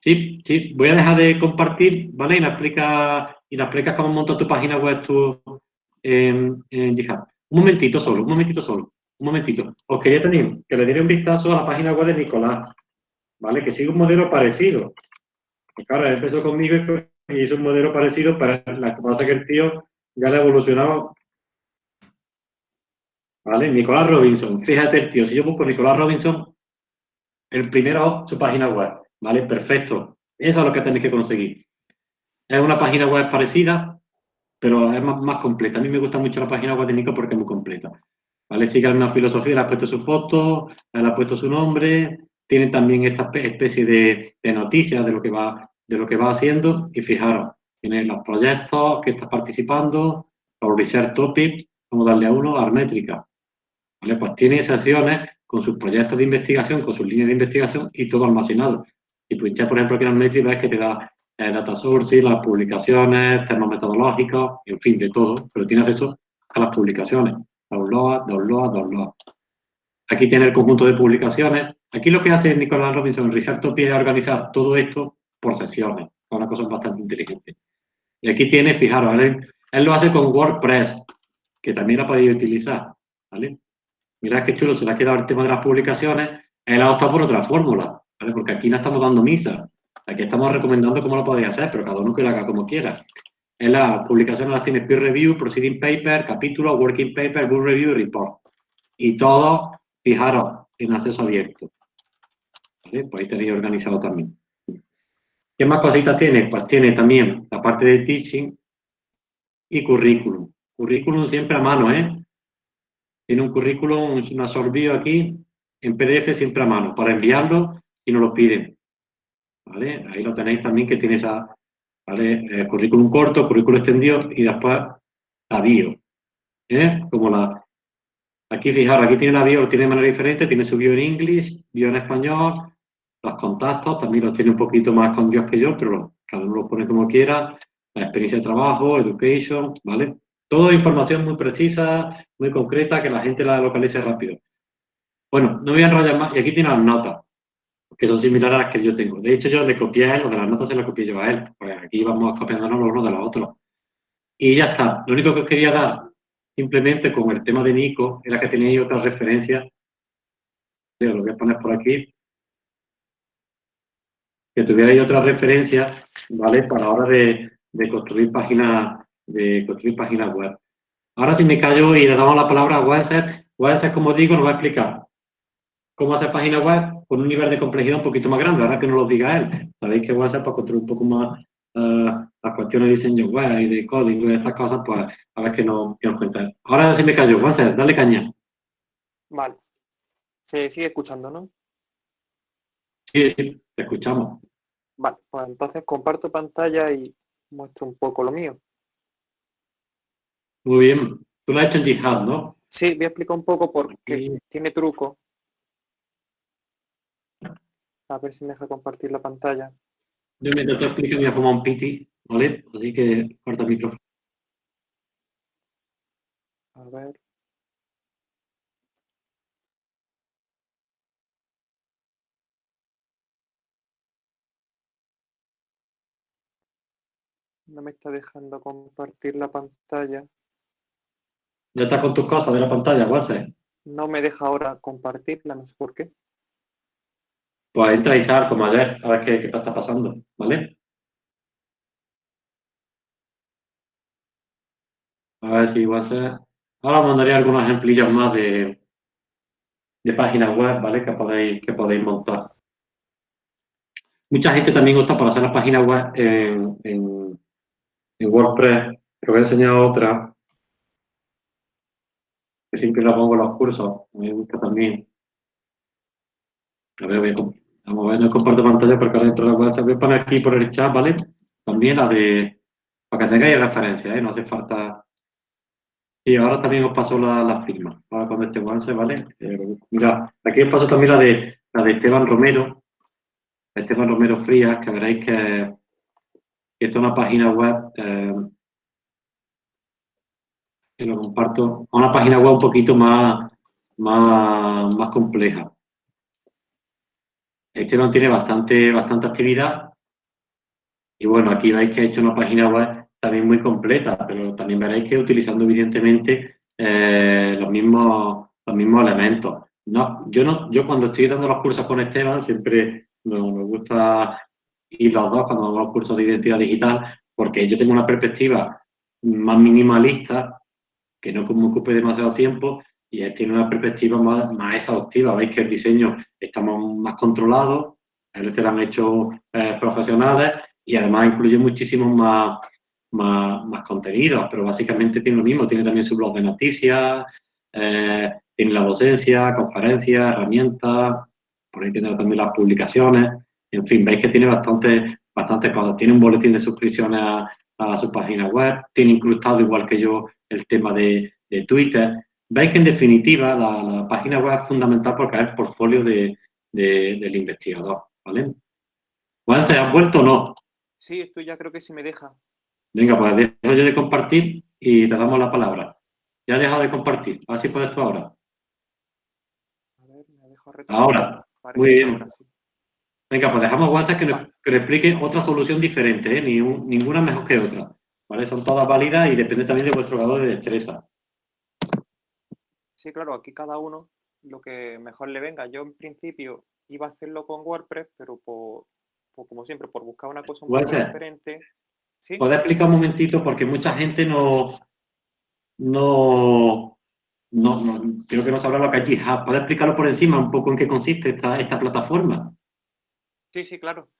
Sí, sí, voy a dejar de compartir, ¿vale? Y nos explicas y explica cómo montas tu página web tú en, en GitHub. Un momentito solo, un momentito solo, un momentito. Os quería tener que le diera un vistazo a la página web de Nicolás, ¿vale? Que sigue un modelo parecido. Claro, empezó conmigo y hizo un modelo parecido, pero la que pasa que el tío ya le ha evolucionado. ¿Vale? Nicolás Robinson. Fíjate el tío, si yo busco Nicolás Robinson, el primero su página web. ¿Vale? Perfecto. Eso es lo que tenéis que conseguir. Es una página web parecida, pero es más, completa. A mí me gusta mucho la página web de Nico porque es muy completa. ¿Vale? Sigue una filosofía, le ha puesto su foto, le ha puesto su nombre, tiene también esta especie de, noticias de lo que va de lo que va haciendo y fijaros, tiene los proyectos que está participando, los research topics, vamos a darle a uno, a métrica. ¿Vale? Pues tiene secciones con sus proyectos de investigación, con sus líneas de investigación y todo almacenado. Si pinchas, por ejemplo, aquí en Metri, ves que te da eh, data sources, las publicaciones, temas metodológicos, en fin, de todo, pero tienes acceso a las publicaciones. Download, download, download. Aquí tiene el conjunto de publicaciones. Aquí lo que hace Nicolás Robinson en Research es organizar todo esto por sesiones. Es una cosa bastante inteligente. Y aquí tiene, fijaros, él, él lo hace con WordPress, que también la podéis utilizar, ¿vale? Mirad qué chulo, se le ha quedado el tema de las publicaciones. Él ha optado por otra fórmula, ¿vale? Porque aquí no estamos dando misa. Aquí estamos recomendando cómo lo podéis hacer, pero cada uno que lo haga como quiera. En las publicaciones las tiene peer review, proceeding paper, capítulo, working paper, book review report. Y todo, fijaros, en acceso abierto. ¿Vale? Pues ahí tenéis organizado también. ¿Qué más cositas tiene? Pues tiene también la parte de teaching y currículum. Currículum siempre a mano, ¿eh? Tiene un currículum, un absorbido aquí, en PDF siempre a mano, para enviarlo y nos lo piden. Ahí lo tenéis también que tiene esa, ¿vale? Eh, currículum corto, currículum extendido y después la bio. ¿eh? Como la... Aquí, fijaros, aquí tiene la bio, lo tiene de manera diferente, tiene su bio en inglés, bio en español, los contactos, también los tiene un poquito más con Dios que yo, pero cada uno lo pone como quiera, la experiencia de trabajo, education, ¿vale? Toda información muy precisa, muy concreta, que la gente la localice rápido. Bueno, no voy a enrollar más, y aquí tiene las notas, que son similares a las que yo tengo. De hecho, yo le copié a él, lo de las notas se las copié yo a él, pues aquí vamos copiándonos los unos de los otros. Y ya está. Lo único que os quería dar, simplemente con el tema de Nico, era que tenéis otra referencia. Lo voy a poner por aquí. Que tuvierais otra referencia, ¿vale? Para la hora de, de construir páginas de construir páginas web. Ahora si me callo y le damos la palabra a Webset, Webset, como digo, nos va a explicar cómo hacer páginas web con un nivel de complejidad un poquito más grande, ahora que nos lo diga él. Sabéis que Webset para construir un poco más uh, las cuestiones de diseño web y de código y estas cosas, pues a ver qué nos, qué nos cuenta. Ahora si me callo, Webset, dale caña. Vale. Se sigue escuchando, ¿no? Sí, sí, te escuchamos. Vale, pues entonces comparto pantalla y muestro un poco lo mío. Muy bien. Tú lo has hecho en Jihad, ¿no? Sí, voy a explicar un poco porque tiene truco. A ver si me deja compartir la pantalla. Yo mientras te explico voy a formar un piti, ¿vale? Así que corta el micrófono. A ver. No me está dejando compartir la pantalla. Ya está con tus cosas de la pantalla, WhatsApp. No me deja ahora compartirla, no sé por qué. Pues entra y sal como ayer, a ver qué, qué está pasando, ¿vale? A ver si WhatsApp... Ahora os mandaré algunos ejemplillos más de, de páginas web, ¿vale? Que podéis, que podéis montar. Mucha gente también gusta para hacer las páginas web en, en, en WordPress. Te voy a enseñar otra que siempre la pongo en los cursos, me gusta también. A ver, voy a, vamos a ver, no comparto pantalla porque ahora dentro de la se voy a poner aquí por el chat, ¿vale? También la de, para que tengáis referencia, ¿eh? No hace falta... Y ahora también os paso la, la firma, ahora cuando avance, ¿vale? Eh, mira, aquí os paso también la de, la de Esteban Romero, Esteban Romero Frías, que veréis que, que esta es una página web eh, que lo comparto a una página web un poquito más, más, más compleja. Esteban tiene bastante, bastante actividad y bueno, aquí veis que he hecho una página web también muy completa, pero también veréis que utilizando evidentemente eh, los, mismos, los mismos elementos. No, yo, no, yo cuando estoy dando los cursos con Esteban siempre me, me gusta ir los dos cuando damos los cursos de identidad digital porque yo tengo una perspectiva más minimalista que no me ocupe demasiado tiempo y tiene una perspectiva más, más exhaustiva. Veis que el diseño estamos más controlados, a él se lo han hecho eh, profesionales y además incluye muchísimos más, más, más, contenidos, pero básicamente tiene lo mismo, tiene también su blog de noticias, eh, tiene la docencia, conferencias, herramientas, por ahí tiene también las publicaciones, en fin, veis que tiene bastante, bastantes cosas. Tiene un boletín de suscripciones a su página web, tiene incrustado igual que yo el tema de, de Twitter. Veis que en definitiva la, la, página web es fundamental porque es el portfolio de, de, del investigador, ¿vale? Juan, ¿se has vuelto o no? Sí, esto ya creo que sí me deja. Venga, pues dejo yo de compartir y te damos la palabra. Ya he dejado de compartir. A ver si puedes tú ahora. A ver, me dejo ahora. Muy bien. Ahora, sí. Venga, pues dejamos WhatsApp que nos, que nos explique otra solución diferente, ¿eh? Ni un, ninguna mejor que otra. ¿Vale? Son todas válidas y depende también de vuestro grado de destreza. Sí, claro, aquí cada uno lo que mejor le venga. Yo en principio iba a hacerlo con WordPress, pero por, como siempre, por buscar una cosa un poco diferente. ¿Sí? ¿Puedes explicar un momentito? Porque mucha gente no, no, no, creo que no sabrá lo que es GitHub. ¿Puedes explicarlo por encima un poco en qué consiste esta, esta plataforma? Sí, sí, claro.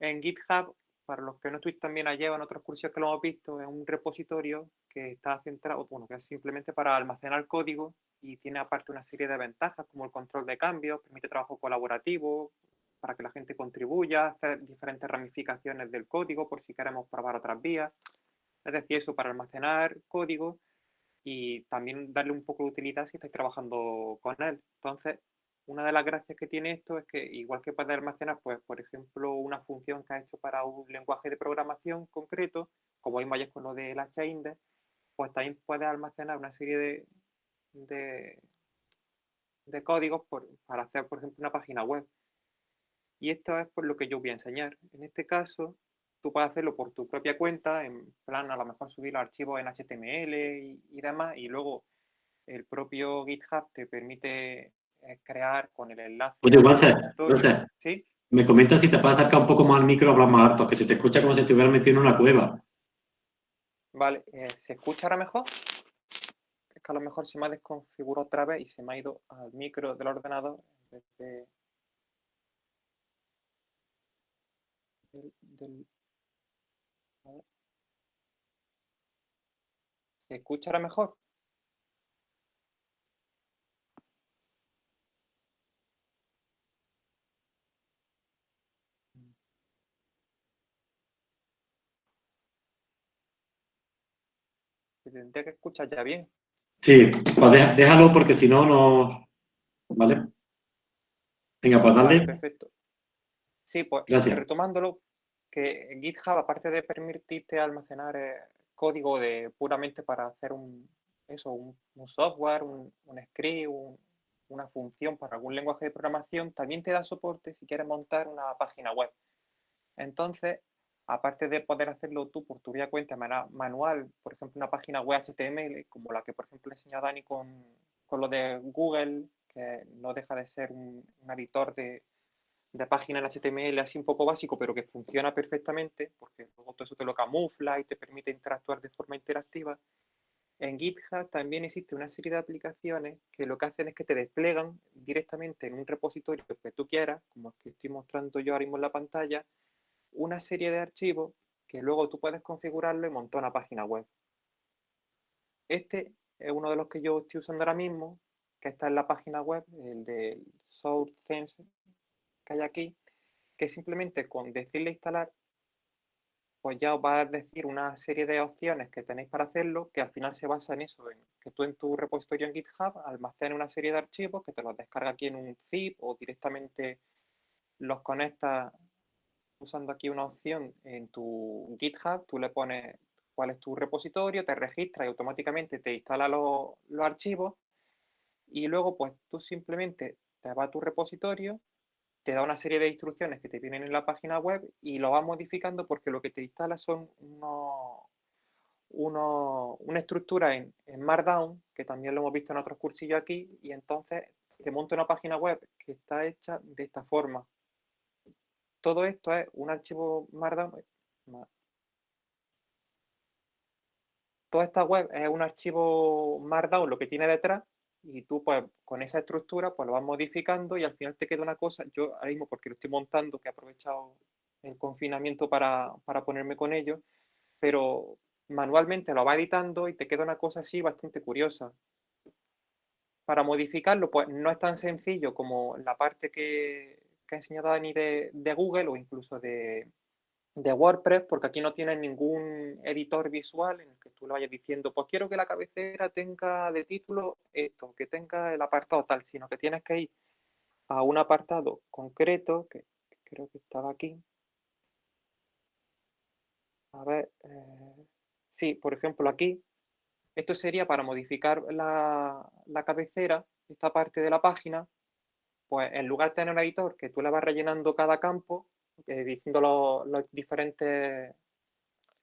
En GitHub, para los que no estuviste también allí en otros cursos que lo hemos visto, es un repositorio que está centrado, bueno, que es simplemente para almacenar código y tiene aparte una serie de ventajas como el control de cambios, permite trabajo colaborativo, para que la gente contribuya, hacer diferentes ramificaciones del código por si queremos probar otras vías. Es decir, eso para almacenar código y también darle un poco de utilidad si estáis trabajando con él. Entonces, una de las gracias que tiene esto es que igual que puede almacenar, pues, por ejemplo, una función que ha hecho para un lenguaje de programación concreto, como vimos ayer con lo de la chaindex, pues también puede almacenar una serie de, de, de códigos para hacer, por ejemplo, una página web. Y esto es por lo que yo voy a enseñar. En este caso, tú puedes hacerlo por tu propia cuenta, en plan a lo mejor subir los archivos en HTML y, demás, y luego el propio GitHub te permite crear con el enlace. Oye, Walter, ¿Sí? me comentas si te puedes acercar un poco más al micro, hablar más harto, que se te escucha como si te hubieras metido en una cueva. Vale, eh, ¿se escucha ahora mejor? Es que a lo mejor se me ha desconfigurado otra vez y se me ha ido al micro del ordenador ¿Se escucha ahora mejor? Tendría que escuchar ya bien. Sí, pues déjalo porque si no, no... ¿Vale? Venga, pues dale. perfecto. Sí, pues Gracias. retomándolo, que GitHub, aparte de permitirte almacenar eh, código de puramente para hacer un, eso, un, software, un, script, una función para algún lenguaje de programación, también te da soporte si quieres montar una página web. Entonces, aparte de poder hacerlo tú por tu vía cuenta manual, por ejemplo, una página web HTML, como la que, por ejemplo, le enseñó Dani con, con lo de Google, que no deja de ser un, editor de, de página en HTML así un poco básico, pero que funciona perfectamente, porque luego todo eso te lo camufla y te permite interactuar de forma interactiva. En GitHub también existe una serie de aplicaciones que lo que hacen es que te desplegan directamente en un repositorio que tú quieras, como el que estoy mostrando yo ahora mismo en la pantalla, una serie de archivos que luego tú puedes configurarlo y montar una página web. Este es uno de los que yo estoy usando ahora mismo, que está en la página web, el de SourceSense que hay aquí, que simplemente con decirle instalar, pues ya os va a decir una serie de opciones que tenéis para hacerlo, que al final se basa en eso, en que tú en tu repositorio en GitHub almacenes una serie de archivos que te los descarga aquí en un zip o directamente los conectas usando aquí una opción en tu GitHub, tú le pones cuál es tu repositorio, te registras y automáticamente te instala los, archivos y luego pues tú simplemente te vas a tu repositorio, te da una serie de instrucciones que te vienen en la página web y lo vas modificando porque lo que te instala son unos, una estructura en, en, Markdown, que también lo hemos visto en otros cursillos aquí, y entonces te monta una página web que está hecha de esta forma todo esto es un archivo Markdown. Toda esta web es un archivo Markdown lo que tiene detrás y tú pues con esa estructura pues lo vas modificando y al final te queda una cosa, yo ahora mismo porque lo estoy montando, que he aprovechado el confinamiento para, para ponerme con ello, pero manualmente lo va editando y te queda una cosa así bastante curiosa. Para modificarlo pues no es tan sencillo como la parte que, que ha enseñado Dani de, Google o incluso de, de, WordPress, porque aquí no tienes ningún editor visual en el que tú le vayas diciendo, pues quiero que la cabecera tenga de título esto, que tenga el apartado tal, sino que tienes que ir a un apartado concreto, que, creo que estaba aquí. A ver, eh, sí, por ejemplo aquí, esto sería para modificar la, la cabecera, esta parte de la página, pues en lugar de tener un editor que tú le vas rellenando cada campo, eh, diciendo los, diferentes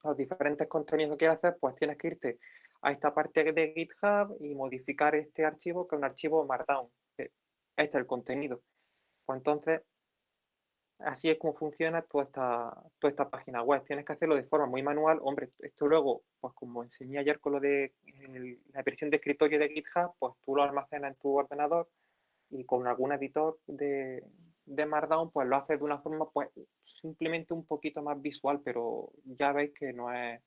los diferentes contenidos que quieras hacer, pues tienes que irte a esta parte de GitHub y modificar este archivo, que es un archivo Markdown. Este es el contenido. Pues entonces, así es como funciona toda esta, toda esta página web. Tienes que hacerlo de forma muy manual. Hombre, esto luego, pues como enseñé ayer con lo de la versión de escritorio de GitHub, pues tú lo almacenas en tu ordenador y con algún editor de, de Markdown, pues lo haces de una forma, pues simplemente un poquito más visual, pero ya veis que no es,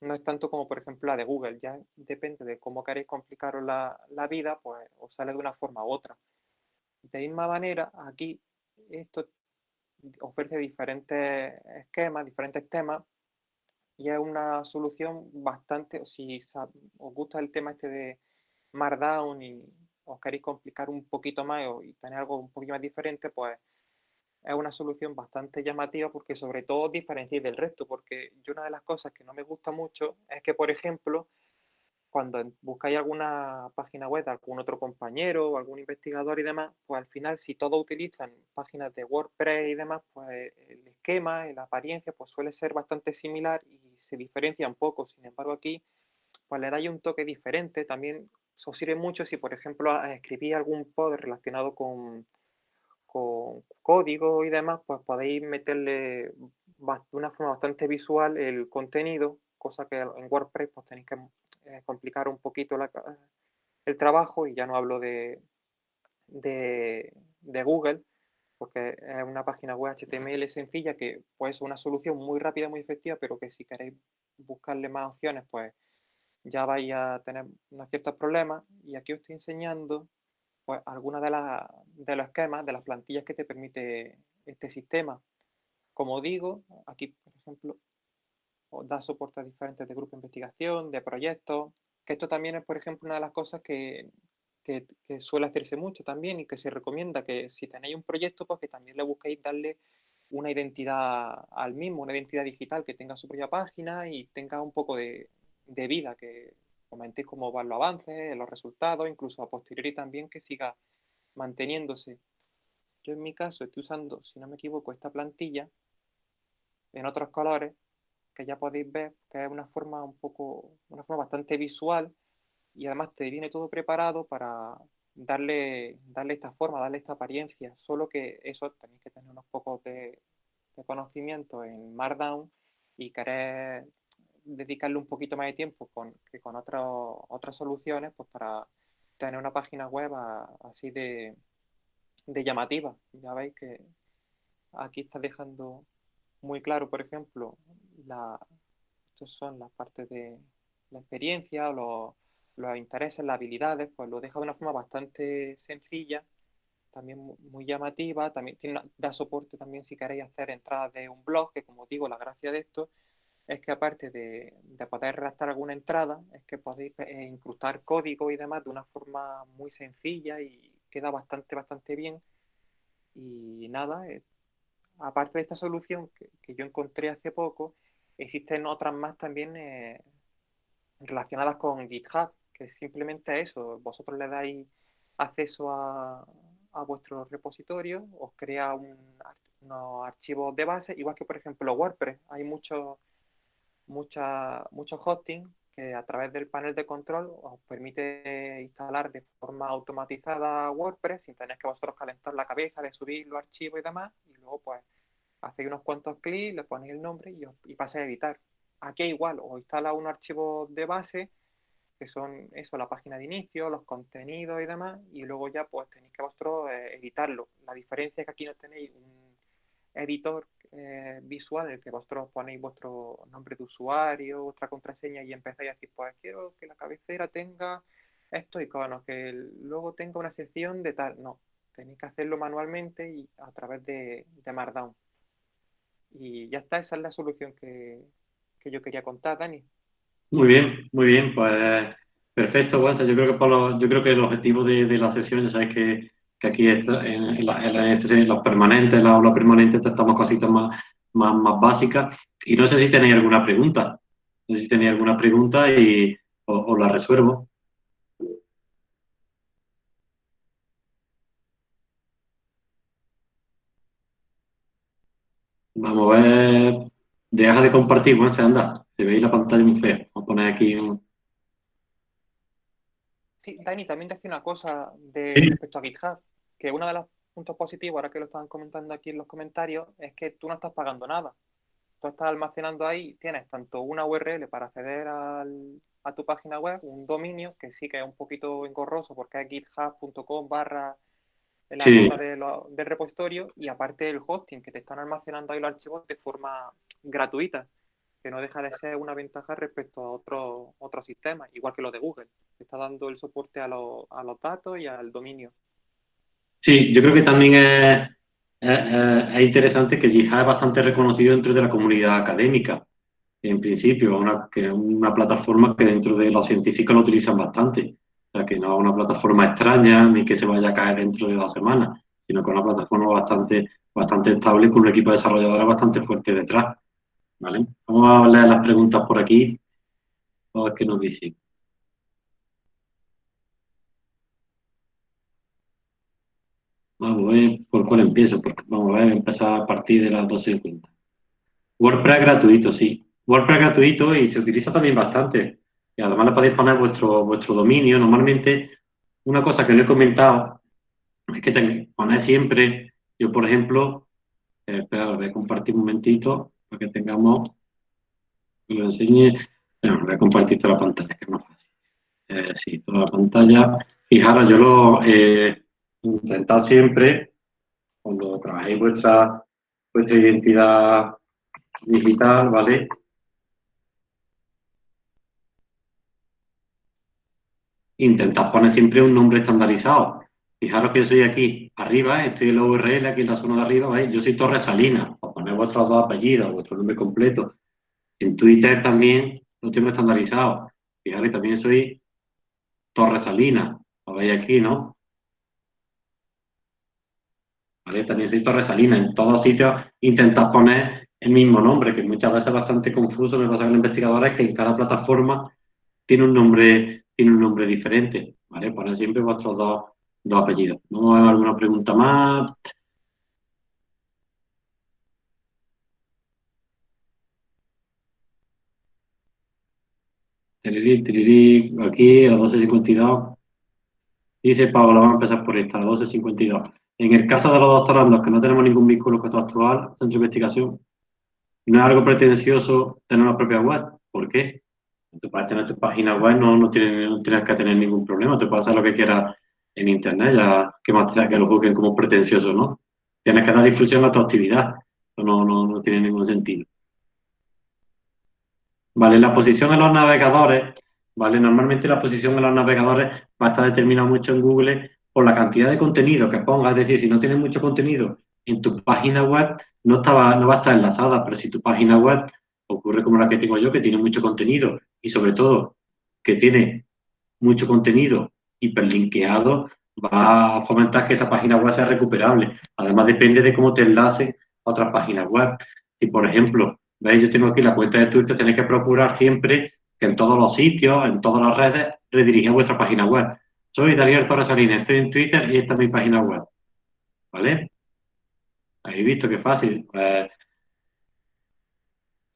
no es tanto como, por ejemplo, la de Google. Ya depende de cómo queréis complicaros la, la vida, pues os sale de una forma u otra. De misma manera, aquí esto ofrece diferentes esquemas, diferentes temas, y es una solución bastante, si os gusta el tema este de Markdown y os queréis complicar un poquito más y tener algo un poquito más diferente, pues es una solución bastante llamativa porque sobre todo diferenciáis del resto, porque yo una de las cosas que no me gusta mucho es que, por ejemplo, cuando buscáis alguna página web de algún otro compañero o algún investigador y demás, pues al final si todos utilizan páginas de WordPress y demás, pues el esquema la apariencia pues suele ser bastante similar y se diferencia un poco. Sin embargo aquí pues le dais un toque diferente. También os sirve mucho si por ejemplo escribís algún pod relacionado con, con código y demás, pues podéis meterle de una forma bastante visual el contenido, cosa que en WordPress pues tenéis que eh, complicar un poquito el trabajo y ya no hablo de, de, Google, porque es una página web HTML sencilla que pues es una solución muy rápida, muy efectiva, pero que si queréis buscarle más opciones, pues ya vais a tener unos ciertos problemas. Y aquí os estoy enseñando pues, algunas de, de los esquemas, de las plantillas que te permite este sistema. Como digo, aquí, por ejemplo, da soporte a diferentes de grupos de investigación, de proyectos, que esto también es, por ejemplo, una de las cosas que, que, suele hacerse mucho también y que se recomienda que si tenéis un proyecto, pues que también le busquéis darle una identidad al mismo, una identidad digital, que tenga su propia página y tenga un poco de, de vida, que comentéis cómo van los avances, los resultados, incluso a posteriori también que siga manteniéndose. Yo en mi caso estoy usando, si no me equivoco, esta plantilla en otros colores que ya podéis ver que es una forma un poco, una forma bastante visual y además te viene todo preparado para darle, darle esta forma, darle esta apariencia, solo que eso tenéis que tener unos pocos de, conocimiento en Markdown y querer dedicarle un poquito más de tiempo con, que con otras soluciones pues para tener una página web así de, de llamativa. Ya veis que aquí está dejando muy claro, por ejemplo, la, estos son las partes de la experiencia, los, los intereses, las habilidades, pues lo deja de una forma bastante sencilla, también muy llamativa, también tiene, da soporte también si queréis hacer entradas de un blog, que como digo, la gracia de esto es que aparte de, de poder redactar alguna entrada, es que podéis eh, incrustar código y demás de una forma muy sencilla y queda bastante, bastante bien. Y nada, eh, aparte de esta solución que, yo encontré hace poco, existen otras más también eh, relacionadas con GitHub, que simplemente eso, vosotros le dais acceso a, a vuestro repositorio, os crea un, unos archivos de base, igual que por ejemplo WordPress. Hay muchos mucha, mucho hosting que a través del panel de control os permite instalar de forma automatizada WordPress sin tener que vosotros calentar la cabeza de subir los archivos y demás. Y luego pues hacéis unos cuantos clics, le ponéis el nombre y, y pasáis a editar. Aquí igual, os instala un archivo de base que son eso, la página de inicio, los contenidos y demás, y luego ya pues tenéis que vosotros eh, editarlo. La diferencia es que aquí no tenéis un editor eh, visual en el que vosotros ponéis vuestro nombre de usuario, vuestra contraseña y empezáis a decir, pues quiero que la cabecera tenga estos iconos, que luego tenga una sección de tal. No, tenéis que hacerlo manualmente y a través de, de Markdown. Y ya está, esa es la solución que, yo quería contar, Dani. Muy bien, muy bien, pues perfecto, Juanza. Yo creo que por yo creo que el objetivo de, la sesión, ya sabes que que aquí en, este, los permanentes, la aula permanente, tratamos cositas más, más, más básicas. Y no sé si tenéis alguna pregunta. No sé si tenéis alguna pregunta y os la resuelvo. Vamos a ver. Deja de compartir, bueno, se anda. Se veis la pantalla muy fea. Vamos a poner aquí un... Sí, Dani, también decía una cosa de, respecto a GitHub, que uno de los puntos positivos, ahora que lo estaban comentando aquí en los comentarios, es que tú no estás pagando nada. Tú estás almacenando ahí, tienes tanto una URL para acceder al, a tu página web, un dominio, que sí que es un poquito engorroso porque es github.com barra la sí. del repositorio y aparte el hosting, que te están almacenando ahí los archivos de forma gratuita, que no deja de ser una ventaja respecto a otros otro sistemas, igual que lo de Google, que está dando el soporte a, a los datos y al dominio. Sí, yo creo que también es, es, interesante que GitHub es bastante reconocido dentro de la comunidad académica, en principio, una, que es una plataforma que dentro de los científicos lo utilizan bastante que no es una plataforma extraña ni que se vaya a caer dentro de dos semanas, sino que es una plataforma bastante, bastante estable con un equipo de desarrolladores bastante fuerte detrás. ¿Vale? Vamos a leer las preguntas por aquí. A ver qué nos dicen. Vamos a ver por cuál empiezo, porque vamos a ver, empezar a partir de las 12.50. WordPress gratuito, sí. WordPress gratuito y se utiliza también bastante y además le podéis poner vuestro, vuestro dominio. Normalmente, una cosa que no he comentado es que ponéis siempre, yo por ejemplo, eh, espera, voy a compartir un momentito para que tengamos, lo enseñe. Bueno, voy a compartir toda la pantalla, que es más fácil. Eh, sí, toda la pantalla. Fijaros, yo lo eh, intentad siempre, cuando trabajéis vuestra, vuestra identidad digital, ¿vale? intentad poner siempre un nombre estandarizado. Fijaros que yo soy aquí arriba, estoy en la URL, aquí en la zona de arriba, ¿veis? Yo soy Torres Salinas, vuestros dos apellidos, vuestro nombre completo. En Twitter también lo tengo estandarizado. Fijaros, también soy Torres Salinas, lo veis aquí, ¿no? ¿Vale? También soy Torres Salinas. En todos sitios intentad poner el mismo nombre, que muchas veces es bastante confuso, me pasa con los investigadores, que en cada plataforma tiene un nombre tiene un nombre diferente, ¿vale? Ponen siempre vuestros dos, dos apellidos. ¿No hay alguna pregunta más? Aquí a las 12.52. Dice Pablo, vamos a empezar por esta, a las 12.52. En el caso de los doctorandos, que no tenemos ningún vínculo con esto actual, centro de investigación, no es algo pretencioso tener una propia web. ¿Por qué? Tú puedes tener tu página web, no, no, tienes, no tienes que tener ningún problema, tú puedes hacer lo que quieras en Internet, ya que más que lo busquen como pretencioso, ¿no? Tienes que dar difusión a tu actividad, no, no, no tiene ningún sentido. Vale, la posición en los navegadores, vale, normalmente la posición en los navegadores va a estar determinada mucho en Google por la cantidad de contenido que pongas, es decir, si no tienes mucho contenido en tu página web, no, estaba, no va a estar enlazada, pero si tu página web ocurre como la que tengo yo, que tiene mucho contenido y sobre todo que tiene mucho contenido hiperlinkeado, va a fomentar que esa página web sea recuperable. Además, depende de cómo te enlace a otras páginas web. Si, por ejemplo, veis, yo tengo aquí la cuenta de Twitter, tenéis que procurar siempre que en todos los sitios, en todas las redes, redirija vuestra página web. Soy Daniel Torres Salinas, estoy en Twitter y esta es mi página web. ¿Vale? Habéis visto qué fácil. Pues,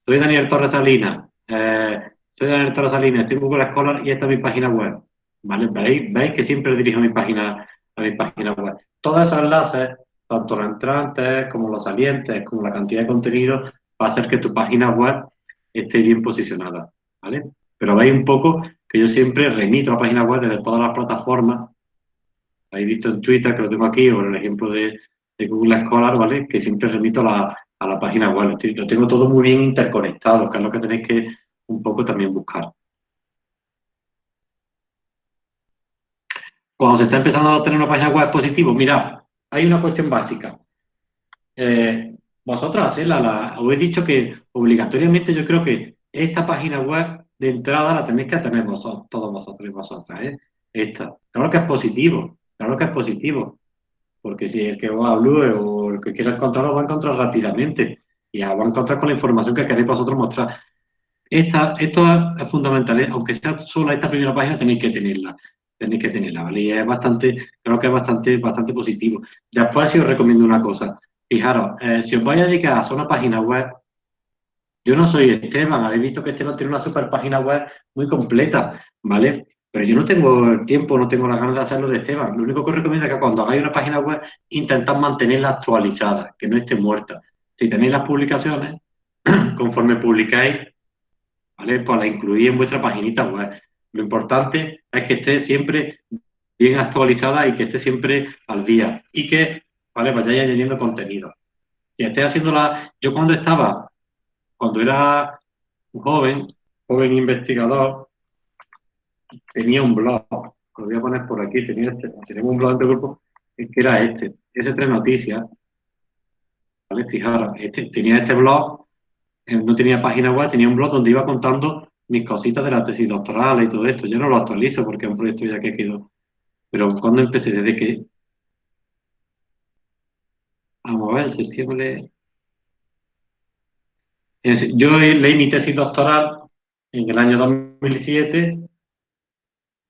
soy Daniel Torres Salinas. Eh, soy Daniel Torres Salinas, estoy en Google Scholar y esta es mi página web. ¿Vale? ¿Veis? ¿Veis que siempre dirijo mi página, a mi página web? Todos esos enlaces, tanto los entrantes como los salientes, como la cantidad de contenido, va a hacer que tu página web esté bien posicionada. ¿Vale? Pero veis un poco que yo siempre remito a la página web desde todas las plataformas. Habéis visto en Twitter, que lo tengo aquí, o en el ejemplo de, Google Scholar, ¿vale? Que siempre remito a la, a la página web. Lo tengo todo muy bien interconectado, que es lo que tenéis que un poco también buscar. Cuando se está empezando a tener una página web positivo, mirad, hay una cuestión básica. Eh, vosotros hacedla, la, os he dicho que obligatoriamente yo creo que esta página web de entrada la tenéis que tener vosotros, todos vosotros y vosotras. ¿eh? Esta. Claro que es positivo, claro que es positivo. Porque si el que os hablo o el que quiera encontrarlo va a encontrar rápidamente y va a encontrar con la información que queréis vosotros mostrar. Esta, esto es fundamental, ¿eh? aunque sea solo esta primera página, tenéis que tenerla. Tenéis que tenerla, ¿vale? Y es bastante, creo que es bastante, bastante positivo. Después, si os recomiendo una cosa, fijaros, eh, si os vais a dedicar a una página web, Yo no soy Esteban, habéis visto que Esteban tiene una super página web muy completa, ¿vale? Pero yo no tengo el tiempo, no tengo las ganas de hacerlo de Esteban. Lo único que os recomiendo es que cuando hagáis una página web, intentad mantenerla actualizada, que no esté muerta. Si tenéis las publicaciones, <clears throat> conforme publicáis, ¿vale? Pues la incluís en vuestra paginita web. Lo importante es que esté siempre bien actualizada y que esté siempre al día. Y que, ¿vale? Vayáis añadiendo contenido. Si esté haciéndola... Yo cuando estaba cuando era joven, joven investigador, tenía un blog, lo voy a poner por aquí, tenía este, tenemos un blog de grupo, que era este, ese tres noticias, ¿vale? Fijaros, este, tenía este blog, eh, no tenía página web, tenía un blog donde iba contando mis cositas de la tesis doctoral y todo esto. Yo no lo actualizo porque es un proyecto ya que quedó. Pero cuando empecé, desde que... Vamos a ver, septiembre, yo leí mi tesis doctoral en el año 2007,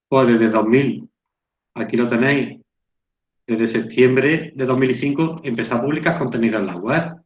pues desde 2000, aquí lo tenéis, desde septiembre de 2005 empecé a publicar contenido en la web,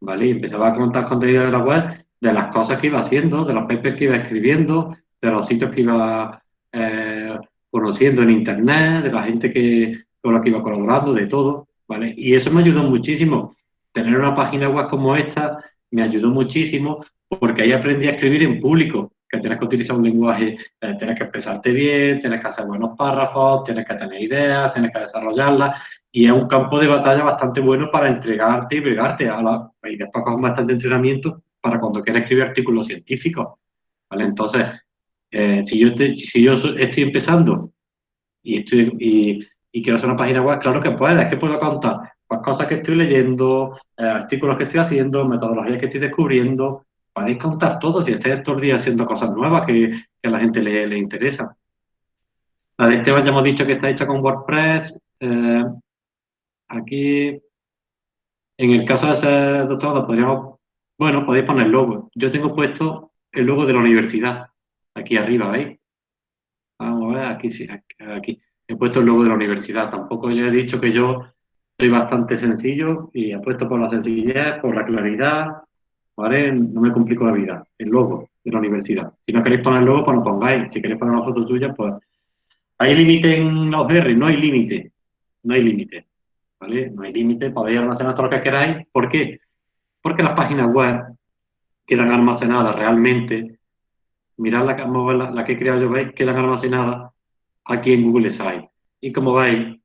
¿vale? Empezaba a contar contenido de la web de las cosas que iba haciendo, de los papers que iba escribiendo, de los sitios que iba eh, conociendo en internet, de la gente que, con la que iba colaborando, de todo, ¿vale? Y eso me ayudó muchísimo. Tener una página web como esta me ayudó muchísimo porque ahí aprendí a escribir en público, que tienes que utilizar un lenguaje, eh, tienes que expresarte bien, tienes que hacer buenos párrafos, tienes que tener ideas, tienes que desarrollarlas, y es un campo de batalla bastante bueno para entregarte y pegarte a la... y después con bastante entrenamiento para cuando quieras escribir artículos científicos, ¿vale? Entonces, eh, si, yo si yo estoy empezando y, estoy, y quiero hacer una página web, claro que puedo, es que puedo contar cosas que estoy leyendo, eh, artículos que estoy haciendo, metodologías que estoy descubriendo. Podéis contar todo si estáis estos días haciendo cosas nuevas que, a la gente le, le, interesa. La de Esteban ya hemos dicho que está hecha con WordPress. Eh, aquí, en el caso de ese doctorado, podríamos, bueno, podéis poner logo. Yo tengo puesto el logo de la universidad, aquí arriba, ¿veis? Vamos a ver, aquí sí, aquí. He puesto el logo de la universidad. Tampoco yo he dicho que yo soy bastante sencillo y apuesto por la sencillez, por la claridad. No me complico la vida. El logo de la universidad. Si no queréis poner el logo, pues lo pongáis. Si queréis poner una foto tuya, pues... ¿Hay límite en los R? No hay límite. No hay límite. ¿Vale? No hay límite. Podéis almacenar todo lo que queráis. ¿Por qué? Porque las páginas web quedan almacenadas realmente. Mirad la, la, que he creado yo, ¿veis? Quedan almacenadas aquí en Google Sites. Y como veis,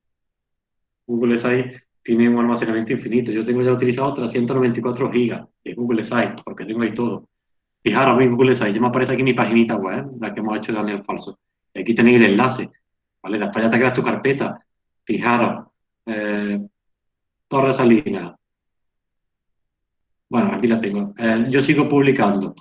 Google Sites tiene un almacenamiento infinito. Yo tengo ya utilizado 394 gigas de Google Sites, porque tengo ahí todo. Fijaros, en Google Sites, ya me aparece aquí mi paginita web, la que hemos hecho de Daniel Falso. Aquí tenéis el enlace, ¿vale? Después ya te creas tu carpeta. Fijaros, eh, Torre Salina. Bueno, aquí la tengo. Eh, yo sigo publicando.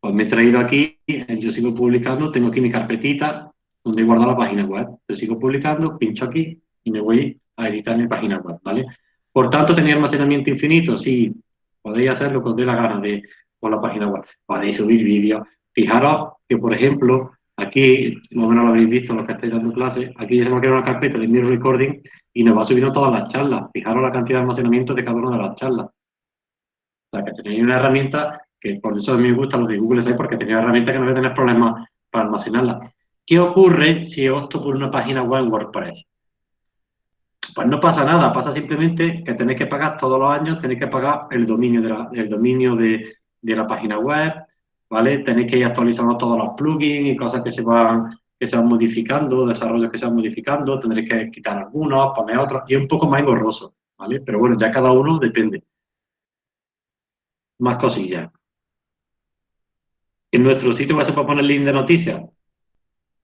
Pues me he traído aquí, eh, yo sigo publicando, tengo aquí mi carpetita donde he guardado la página web. Yo sigo publicando, pincho aquí y me voy a editar mi página web, ¿vale? Por tanto, ¿tenía almacenamiento infinito? Sí, podéis hacer lo que os dé la gana de, con la página web. Podéis subir vídeos. Fijaros que, por ejemplo, aquí, más o menos lo habréis visto los que estáis dando clases, aquí ya se me ha creado una carpeta de mi recording y nos va subiendo todas las charlas. Fijaros la cantidad de almacenamiento de cada una de las charlas. O sea, que tenéis una herramienta que por eso me gusta los de Google Sites porque tenéis una herramienta que no voy a tener problemas para almacenarla. ¿Qué ocurre si opto por una página web en WordPress? Pues no pasa nada, pasa simplemente que tenéis que pagar todos los años, tenéis que pagar el dominio de la, dominio de, la página web, ¿vale? Tenéis que ir actualizando todos los plugins y cosas que se van que se van modificando, desarrollos que se van modificando, tendréis que quitar algunos, poner otros, y es un poco más engorroso, ¿vale? Pero bueno, ya cada uno depende. Más cosillas. ¿En nuestro sitio va a poner link de noticias?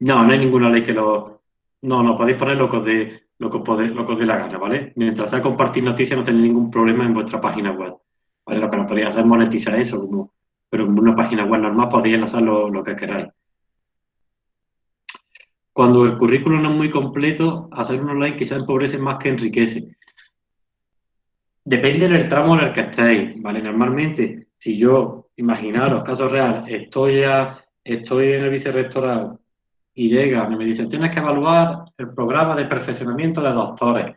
No, no hay ninguna ley que lo... No, no, podéis poner locos de lo que, os lo que dé la gana, ¿vale? Mientras sea compartir noticias no tenéis ningún problema en vuestra página web, ¿vale? Lo que podéis hacer es monetizar eso, pero en una página web normal podéis enlazar lo, lo que queráis. Cuando el currículum no es muy completo, hacer un online quizás empobrece más que enriquece. Depende del tramo en el que estéis, ¿vale? Normalmente, si yo, imaginaros, caso real, estoy, estoy en el vicerrectorado y llega y me dice, tienes que evaluar el programa de perfeccionamiento de doctores.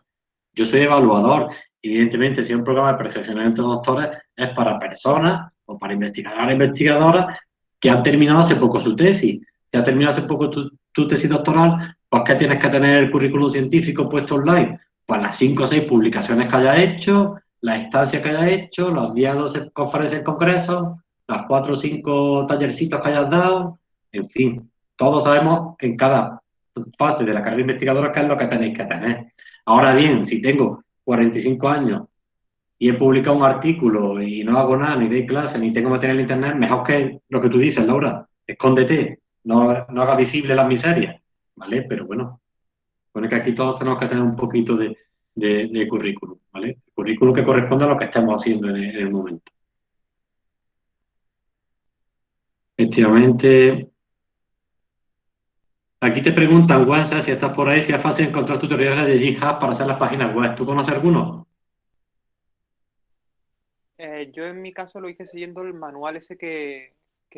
Yo soy evaluador. Evidentemente, si es un programa de perfeccionamiento de doctores, es para personas o para investigadores e investigadoras que han terminado hace poco su tesis. Si ha terminado hace poco tu, tesis doctoral, pues ¿qué tienes que tener el currículum científico puesto online? Pues las 5 o 6 publicaciones que hayas hecho, la estancia que hayas hecho, los 10 o 12 conferencias en congresos, las 4 o 5 tallercitos que hayas dado, en fin, todos sabemos en cada fase de la carrera investigadora qué es lo que tenéis que tener. Ahora bien, si tengo 45 años y he publicado un artículo y no hago nada, ni doy clase, ni tengo material en internet, mejor que lo que tú dices, Laura, escóndete, no, no haga visible las miserias, ¿vale? Pero bueno, pone que aquí todos tenemos que tener un poquito de, de, currículum, ¿vale? currículum que corresponde a lo que estamos haciendo en el, momento. Efectivamente, Aquí te preguntan, WhatsApp, si estás por ahí, si es fácil encontrar tutoriales de GitHub para hacer las páginas web. ¿Tú conoces alguno? Eh, yo en mi caso lo hice siguiendo el manual ese que,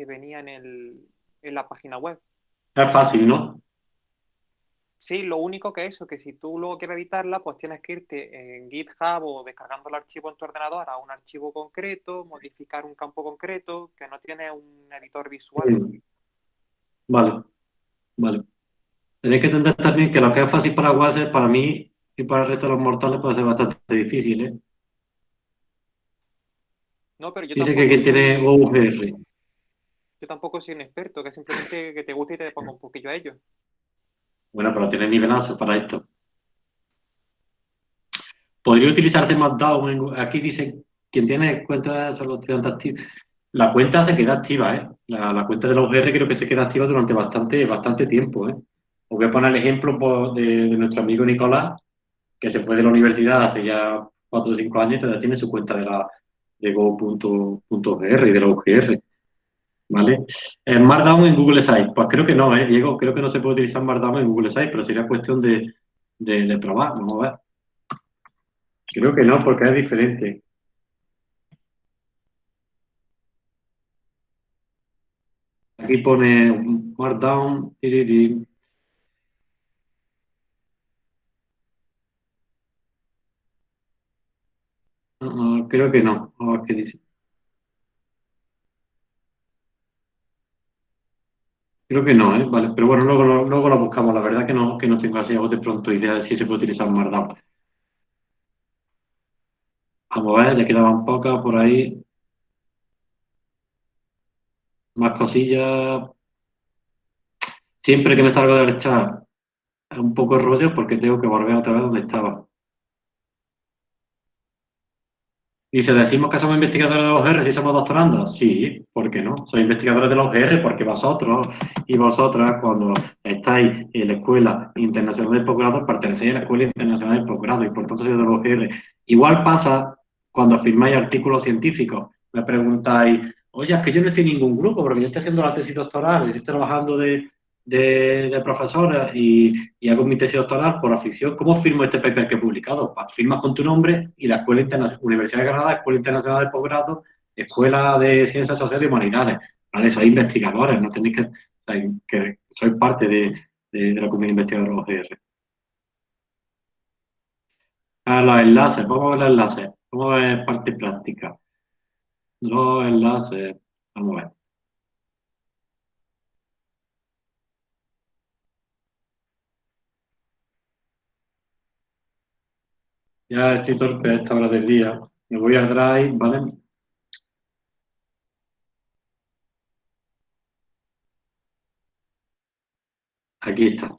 venía en, el, en la página web. Es fácil, ¿no? Sí, lo único que eso, que si tú luego quieres editarla, pues tienes que irte en GitHub o descargando el archivo en tu ordenador a un archivo concreto, modificar un campo concreto, que no tiene un editor visual. Vale, vale. Tenéis que entender también que lo que es fácil para WhatsApp, para mí y para el resto de los mortales puede ser bastante difícil, ¿eh? No, pero yo Dice que quien tiene OVR. Yo tampoco soy un experto, que simplemente que te guste y te ponga un poquillo a ello. Bueno, pero tiene nivelazo para esto. Podría utilizarse Markdown. Aquí dice, quien tiene cuenta son los estudiantes activos. La cuenta se queda activa, ¿eh? La, cuenta de la UGR creo que se queda activa durante bastante, bastante tiempo, ¿eh? Os voy a poner el ejemplo pues, de, nuestro amigo Nicolás, que se fue de la universidad hace ya 4 o 5 años y todavía tiene su cuenta de la de go.gr y de la UGR. ¿Vale? En Markdown en Google Sites, pues creo que no, ¿eh, Diego? Creo que no se puede utilizar Markdown en Google Sites, pero sería cuestión de, de, probar, vamos a ver. Creo que no, porque es diferente. Aquí pone Markdown. creo que no. A qué dice. Creo que no, ¿eh? Vale, pero bueno, luego, luego lo buscamos. La verdad que no, que no tengo así de pronto idea de si se puede utilizar Markdown. Vamos a ver, ya quedaban pocas por ahí. Más cosillas. Siempre que me salgo del chat es un poco rollo porque tengo que volver otra vez donde estaba. Dice, decimos que somos investigadores de los R si somos doctorandos. Sí, ¿por qué no? Soy investigadores de los R porque vosotros y vosotras cuando estáis en la Escuela Internacional de Posgrado pertenecéis a la Escuela Internacional de Posgrado y por tanto soy de los R. Igual pasa cuando firmáis artículos científicos. Me preguntáis, oye, es que yo no estoy en ningún grupo porque yo estoy haciendo la tesis doctoral, estoy trabajando de, de, profesora y, hago mi tesis doctoral por afición, ¿cómo firmo este paper que he publicado? Firmas con tu nombre y la Escuela Internacional, Universidad de Granada, Escuela Internacional de Posgrado, Escuela de Ciencias Sociales y Humanidades. ¿Vale? Sois investigadores, no tenéis que, que sois parte de, la comunidad investigadora OGR. A los enlaces, vamos a ver los enlaces, vamos a ver parte práctica. Los enlaces, vamos a ver. Ya estoy torpe a esta hora del día. Me voy al Drive, ¿vale? Aquí está.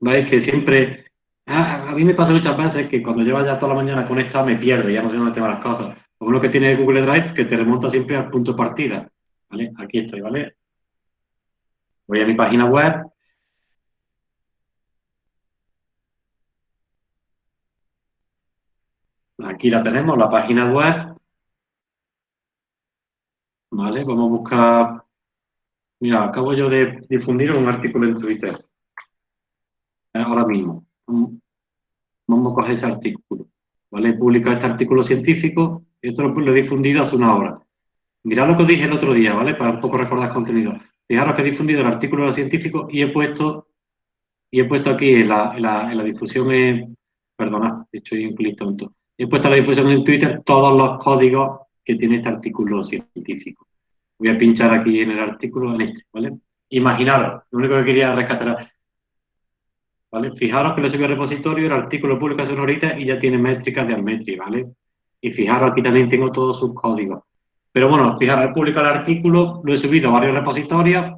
¿Veis que siempre... Ah, a mí me pasa muchas veces que cuando llevas ya toda la mañana conectado me pierdo, ya no sé dónde tengo las cosas. Lo que tiene Google Drive, que te remonta siempre al punto de partida. ¿Vale? Aquí estoy, ¿vale? Voy a mi página web, Aquí la tenemos, la página web. Vale, vamos a buscar... Mira, acabo yo de difundir un artículo en Twitter. Ahora mismo. Vamos a coger ese artículo. ¿Vale? He publicado este artículo científico. Esto lo, he difundido hace una hora. Mirad lo que os dije el otro día, ¿vale? Para un poco recordar contenido. Fijaros que he difundido el artículo científico y he puesto y he puesto aquí en la, en la, difusión, eh, perdona, estoy un poquito tonto. He puesto la difusión en Twitter todos los códigos que tiene este artículo científico. Voy a pinchar aquí en el artículo, en este, ¿vale? Imaginaros, lo único que quería rescatar, ¿vale? Fijaros que lo subí al repositorio, el artículo publica hace ahorita y ya tiene métricas de Almetri, ¿vale? Y fijaros, aquí también tengo todos sus códigos. Pero bueno, fijaros, he publicado el artículo, lo he subido a varios repositorios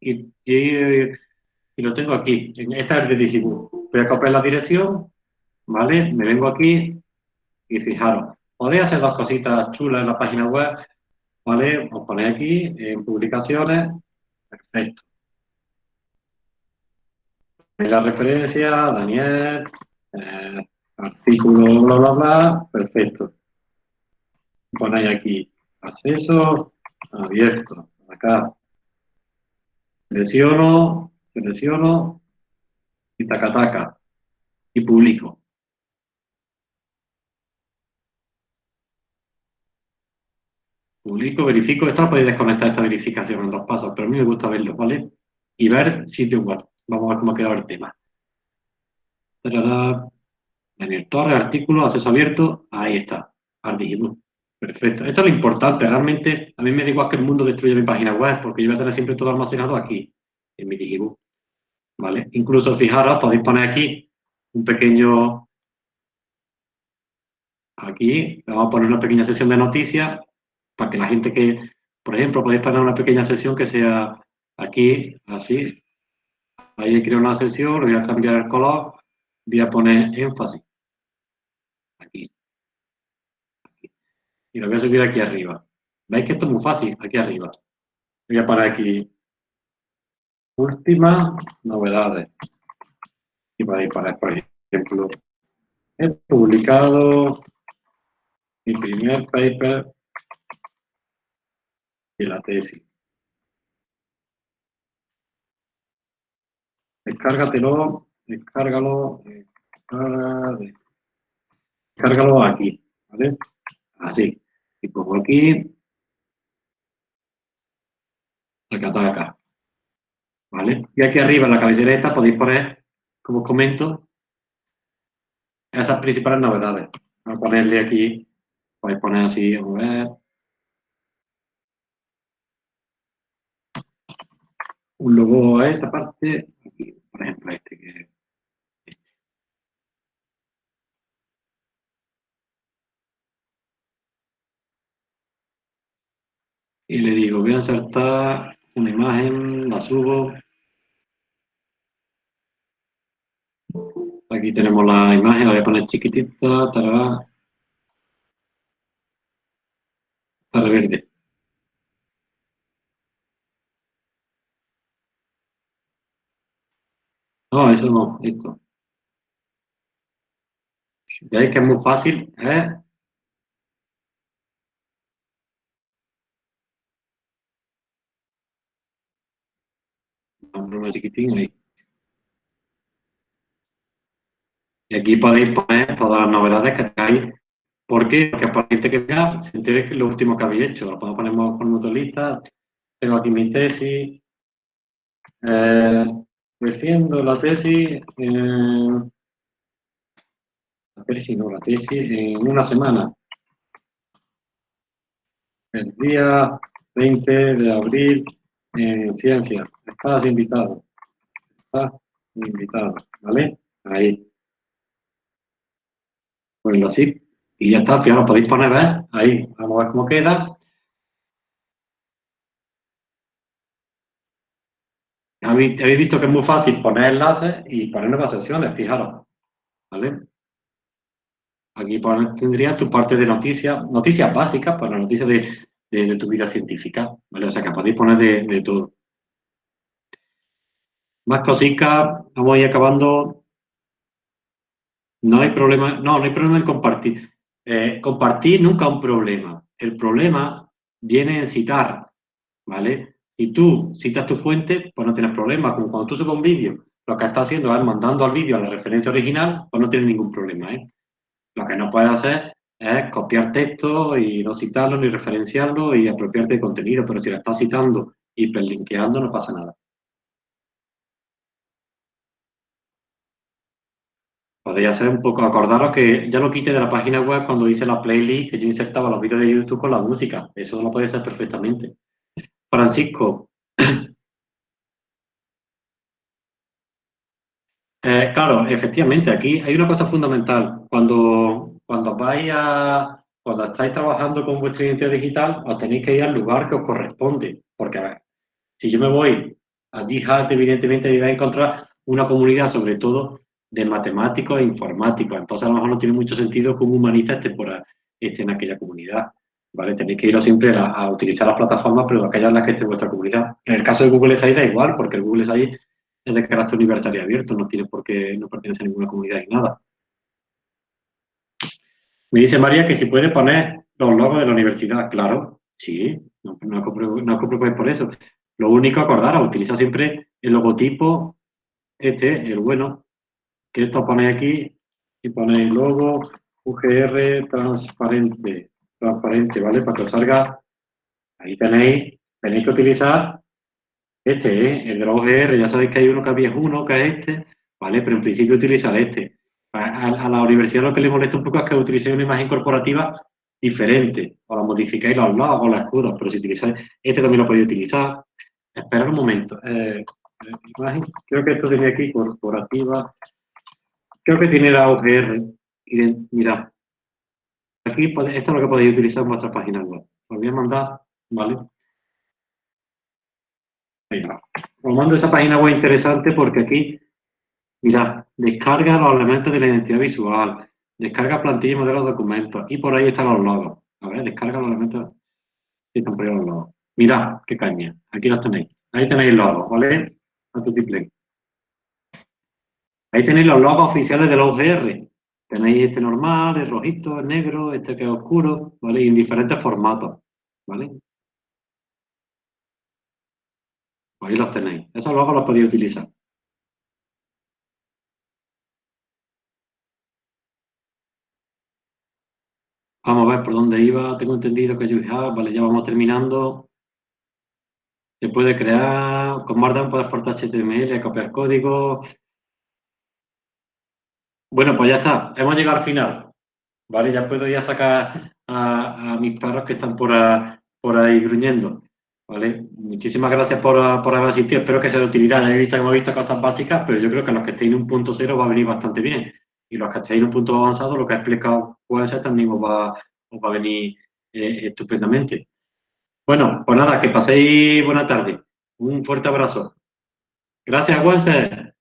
y, y, lo tengo aquí. Esta es de Digibook. Voy a copiar la dirección, ¿vale? Me vengo aquí y fijaros, podéis hacer dos cositas chulas en la página web, ¿vale? Os ponéis aquí en publicaciones Perfecto. La referencia, Daniel, eh, artículo, bla, bla, bla, perfecto. Ponéis aquí acceso abierto, acá. Selecciono, selecciono y taca, taca, y publico. publico, verifico, esto podéis desconectar esta verificación en dos pasos, pero a mí me gusta verlo, ¿vale? Y ver sitio web. Vamos a ver cómo ha quedado el tema. Daniel Torres, artículo, acceso abierto, ahí está, Ardigibook. Perfecto. Esto es lo importante, realmente a mí me da igual que el mundo destruya mi página web, porque yo voy a tener siempre todo almacenado aquí, en mi Digibook. ¿Vale? Incluso, fijaros, podéis poner aquí un pequeño... Aquí, vamos a poner una pequeña sesión de noticias para que la gente que, por ejemplo, podéis poner una pequeña sesión que sea aquí, así. Ahí he creado una sesión, le voy a cambiar el color, voy a poner énfasis. Aquí. Y lo voy a subir aquí arriba. ¿Veis que esto es muy fácil? Aquí arriba. Voy a poner aquí últimas novedades. Y podéis poner, por ejemplo, he publicado mi primer paper de la tesis. Descárgatelo, descárgalo, descárgalo aquí, ¿vale? Así. Y pongo aquí, taca. ¿Vale? Y aquí arriba en la cabecera esta podéis poner, como os comento, esas principales novedades. Voy a ponerle aquí, podéis poner así, a ver, un logo a esa parte, aquí, por ejemplo, este que Y le digo, voy a insertar una imagen, la subo. Aquí tenemos la imagen, la voy a poner chiquitita, tará. Está verde. No, eso no, esto. Veis que es muy fácil, ¿eh? Chiquitín ahí. Y aquí podéis poner todas las novedades que tengáis. ¿Por qué? Porque gente que vea, se que lo último que habéis hecho. Lo podemos poner con lista. Tengo aquí mi tesis. Eh, la tesis, la tesis no, la tesis en una semana. El día 20 de abril en ciencia. Estás invitado. Estás invitado, ¿vale? Ahí. Ponlo así. Y ya está, fijaros, podéis poner, ¿ves? Ahí. Vamos a ver cómo queda. Habéis visto que es muy fácil poner enlaces y poner nuevas sesiones, fijaros. ¿Vale? Aquí tendrías tu parte de noticias, noticias básicas, para noticias de, tu vida científica. ¿vale? O sea que podéis poner de, todo. Más cositas, vamos a ir acabando. No hay problema, no, no hay problema en compartir. Eh, compartir nunca un problema. El problema viene en citar, ¿vale? Si tú citas tu fuente, pues no tienes problema. Como cuando tú subes un vídeo, lo que estás haciendo es mandando al vídeo a la referencia original, pues no tienes ningún problema. ¿eh? Lo que no puedes hacer es copiar texto y no citarlo ni referenciarlo y apropiarte de contenido, pero si lo estás citando y hiperlinkeando no pasa nada. podría ser un poco, acordaros que ya lo quite de la página web cuando dice la playlist, que yo insertaba los vídeos de YouTube con la música. Eso lo puede ser perfectamente. Francisco. <coughs> Eh, claro, efectivamente, aquí hay una cosa fundamental. Cuando, cuando vais a, cuando estáis trabajando con vuestra identidad digital, os tenéis que ir al lugar que os corresponde. Porque, a ver, si yo me voy a Jihad, evidentemente vais a encontrar una comunidad, sobre todo, de matemáticos e informáticos. Entonces, a lo mejor no tiene mucho sentido que un humanista esté, por, esté en aquella comunidad. ¿vale? Tenéis que ir siempre a, utilizar las plataformas, pero aquellas en las que esté vuestra comunidad. En el caso de Google SI da igual, porque el Google SI es de carácter universal y abierto, no tiene por qué, no pertenece a ninguna comunidad ni nada. Me dice María que si puede poner los logos de la universidad. Claro, sí, no, no, os por eso. Lo único, acordar, utiliza siempre el logotipo, este, el bueno, que esto ponéis aquí y ponéis logo UGR transparente, transparente, ¿vale? Para que os salga, ahí tenéis, tenéis que utilizar este, ¿eh? el de la UGR, ya sabéis que hay uno que había uno, que es este, ¿vale? Pero en principio utilizar este. A, la universidad lo que le molesta un poco es que utilicéis una imagen corporativa diferente, o la modificáis los lados o los escudos, pero si utilizáis, este también lo podéis utilizar. Esperad un momento. Eh, creo que esto tenía aquí, corporativa, creo que tiene la UGR. Mirad, aquí esto es lo que podéis utilizar en vuestra página web. Os voy a mandar, ¿vale? Os mando esa página web interesante porque aquí, mirad, descarga los elementos de la identidad visual, descarga plantilla y modelos de documentos, y por ahí están los logos. A ver, descarga los elementos. Y están por ahí los logos. Mirad, qué caña. Aquí los tenéis. Ahí tenéis logos, ¿vale? A Ahí tenéis los logos oficiales de la UGR. Tenéis este normal, el rojito, el negro, este que es oscuro, ¿vale? Y en diferentes formatos, ¿vale? ahí los tenéis. Esos logos los podéis utilizar. Vamos a ver por dónde iba. Tengo entendido que have, vale, ya vamos terminando. Se puede crear, con Markdown puedes exportar HTML, copiar código. Bueno, pues ya está. Hemos llegado al final. Vale, ya puedo ir a sacar a, mis perros que están por, por ahí gruñendo. ¿Vale? Muchísimas gracias por, haber asistido. Espero que sea de utilidad. He visto que hemos visto cosas básicas, pero yo creo que los que estéis en un punto cero va a venir bastante bien. Y los que estéis en un punto avanzado, lo que ha explicado ser también os va, va a venir eh, estupendamente. Bueno, pues nada, que paséis buena tarde. Un fuerte abrazo. Gracias, Wenser.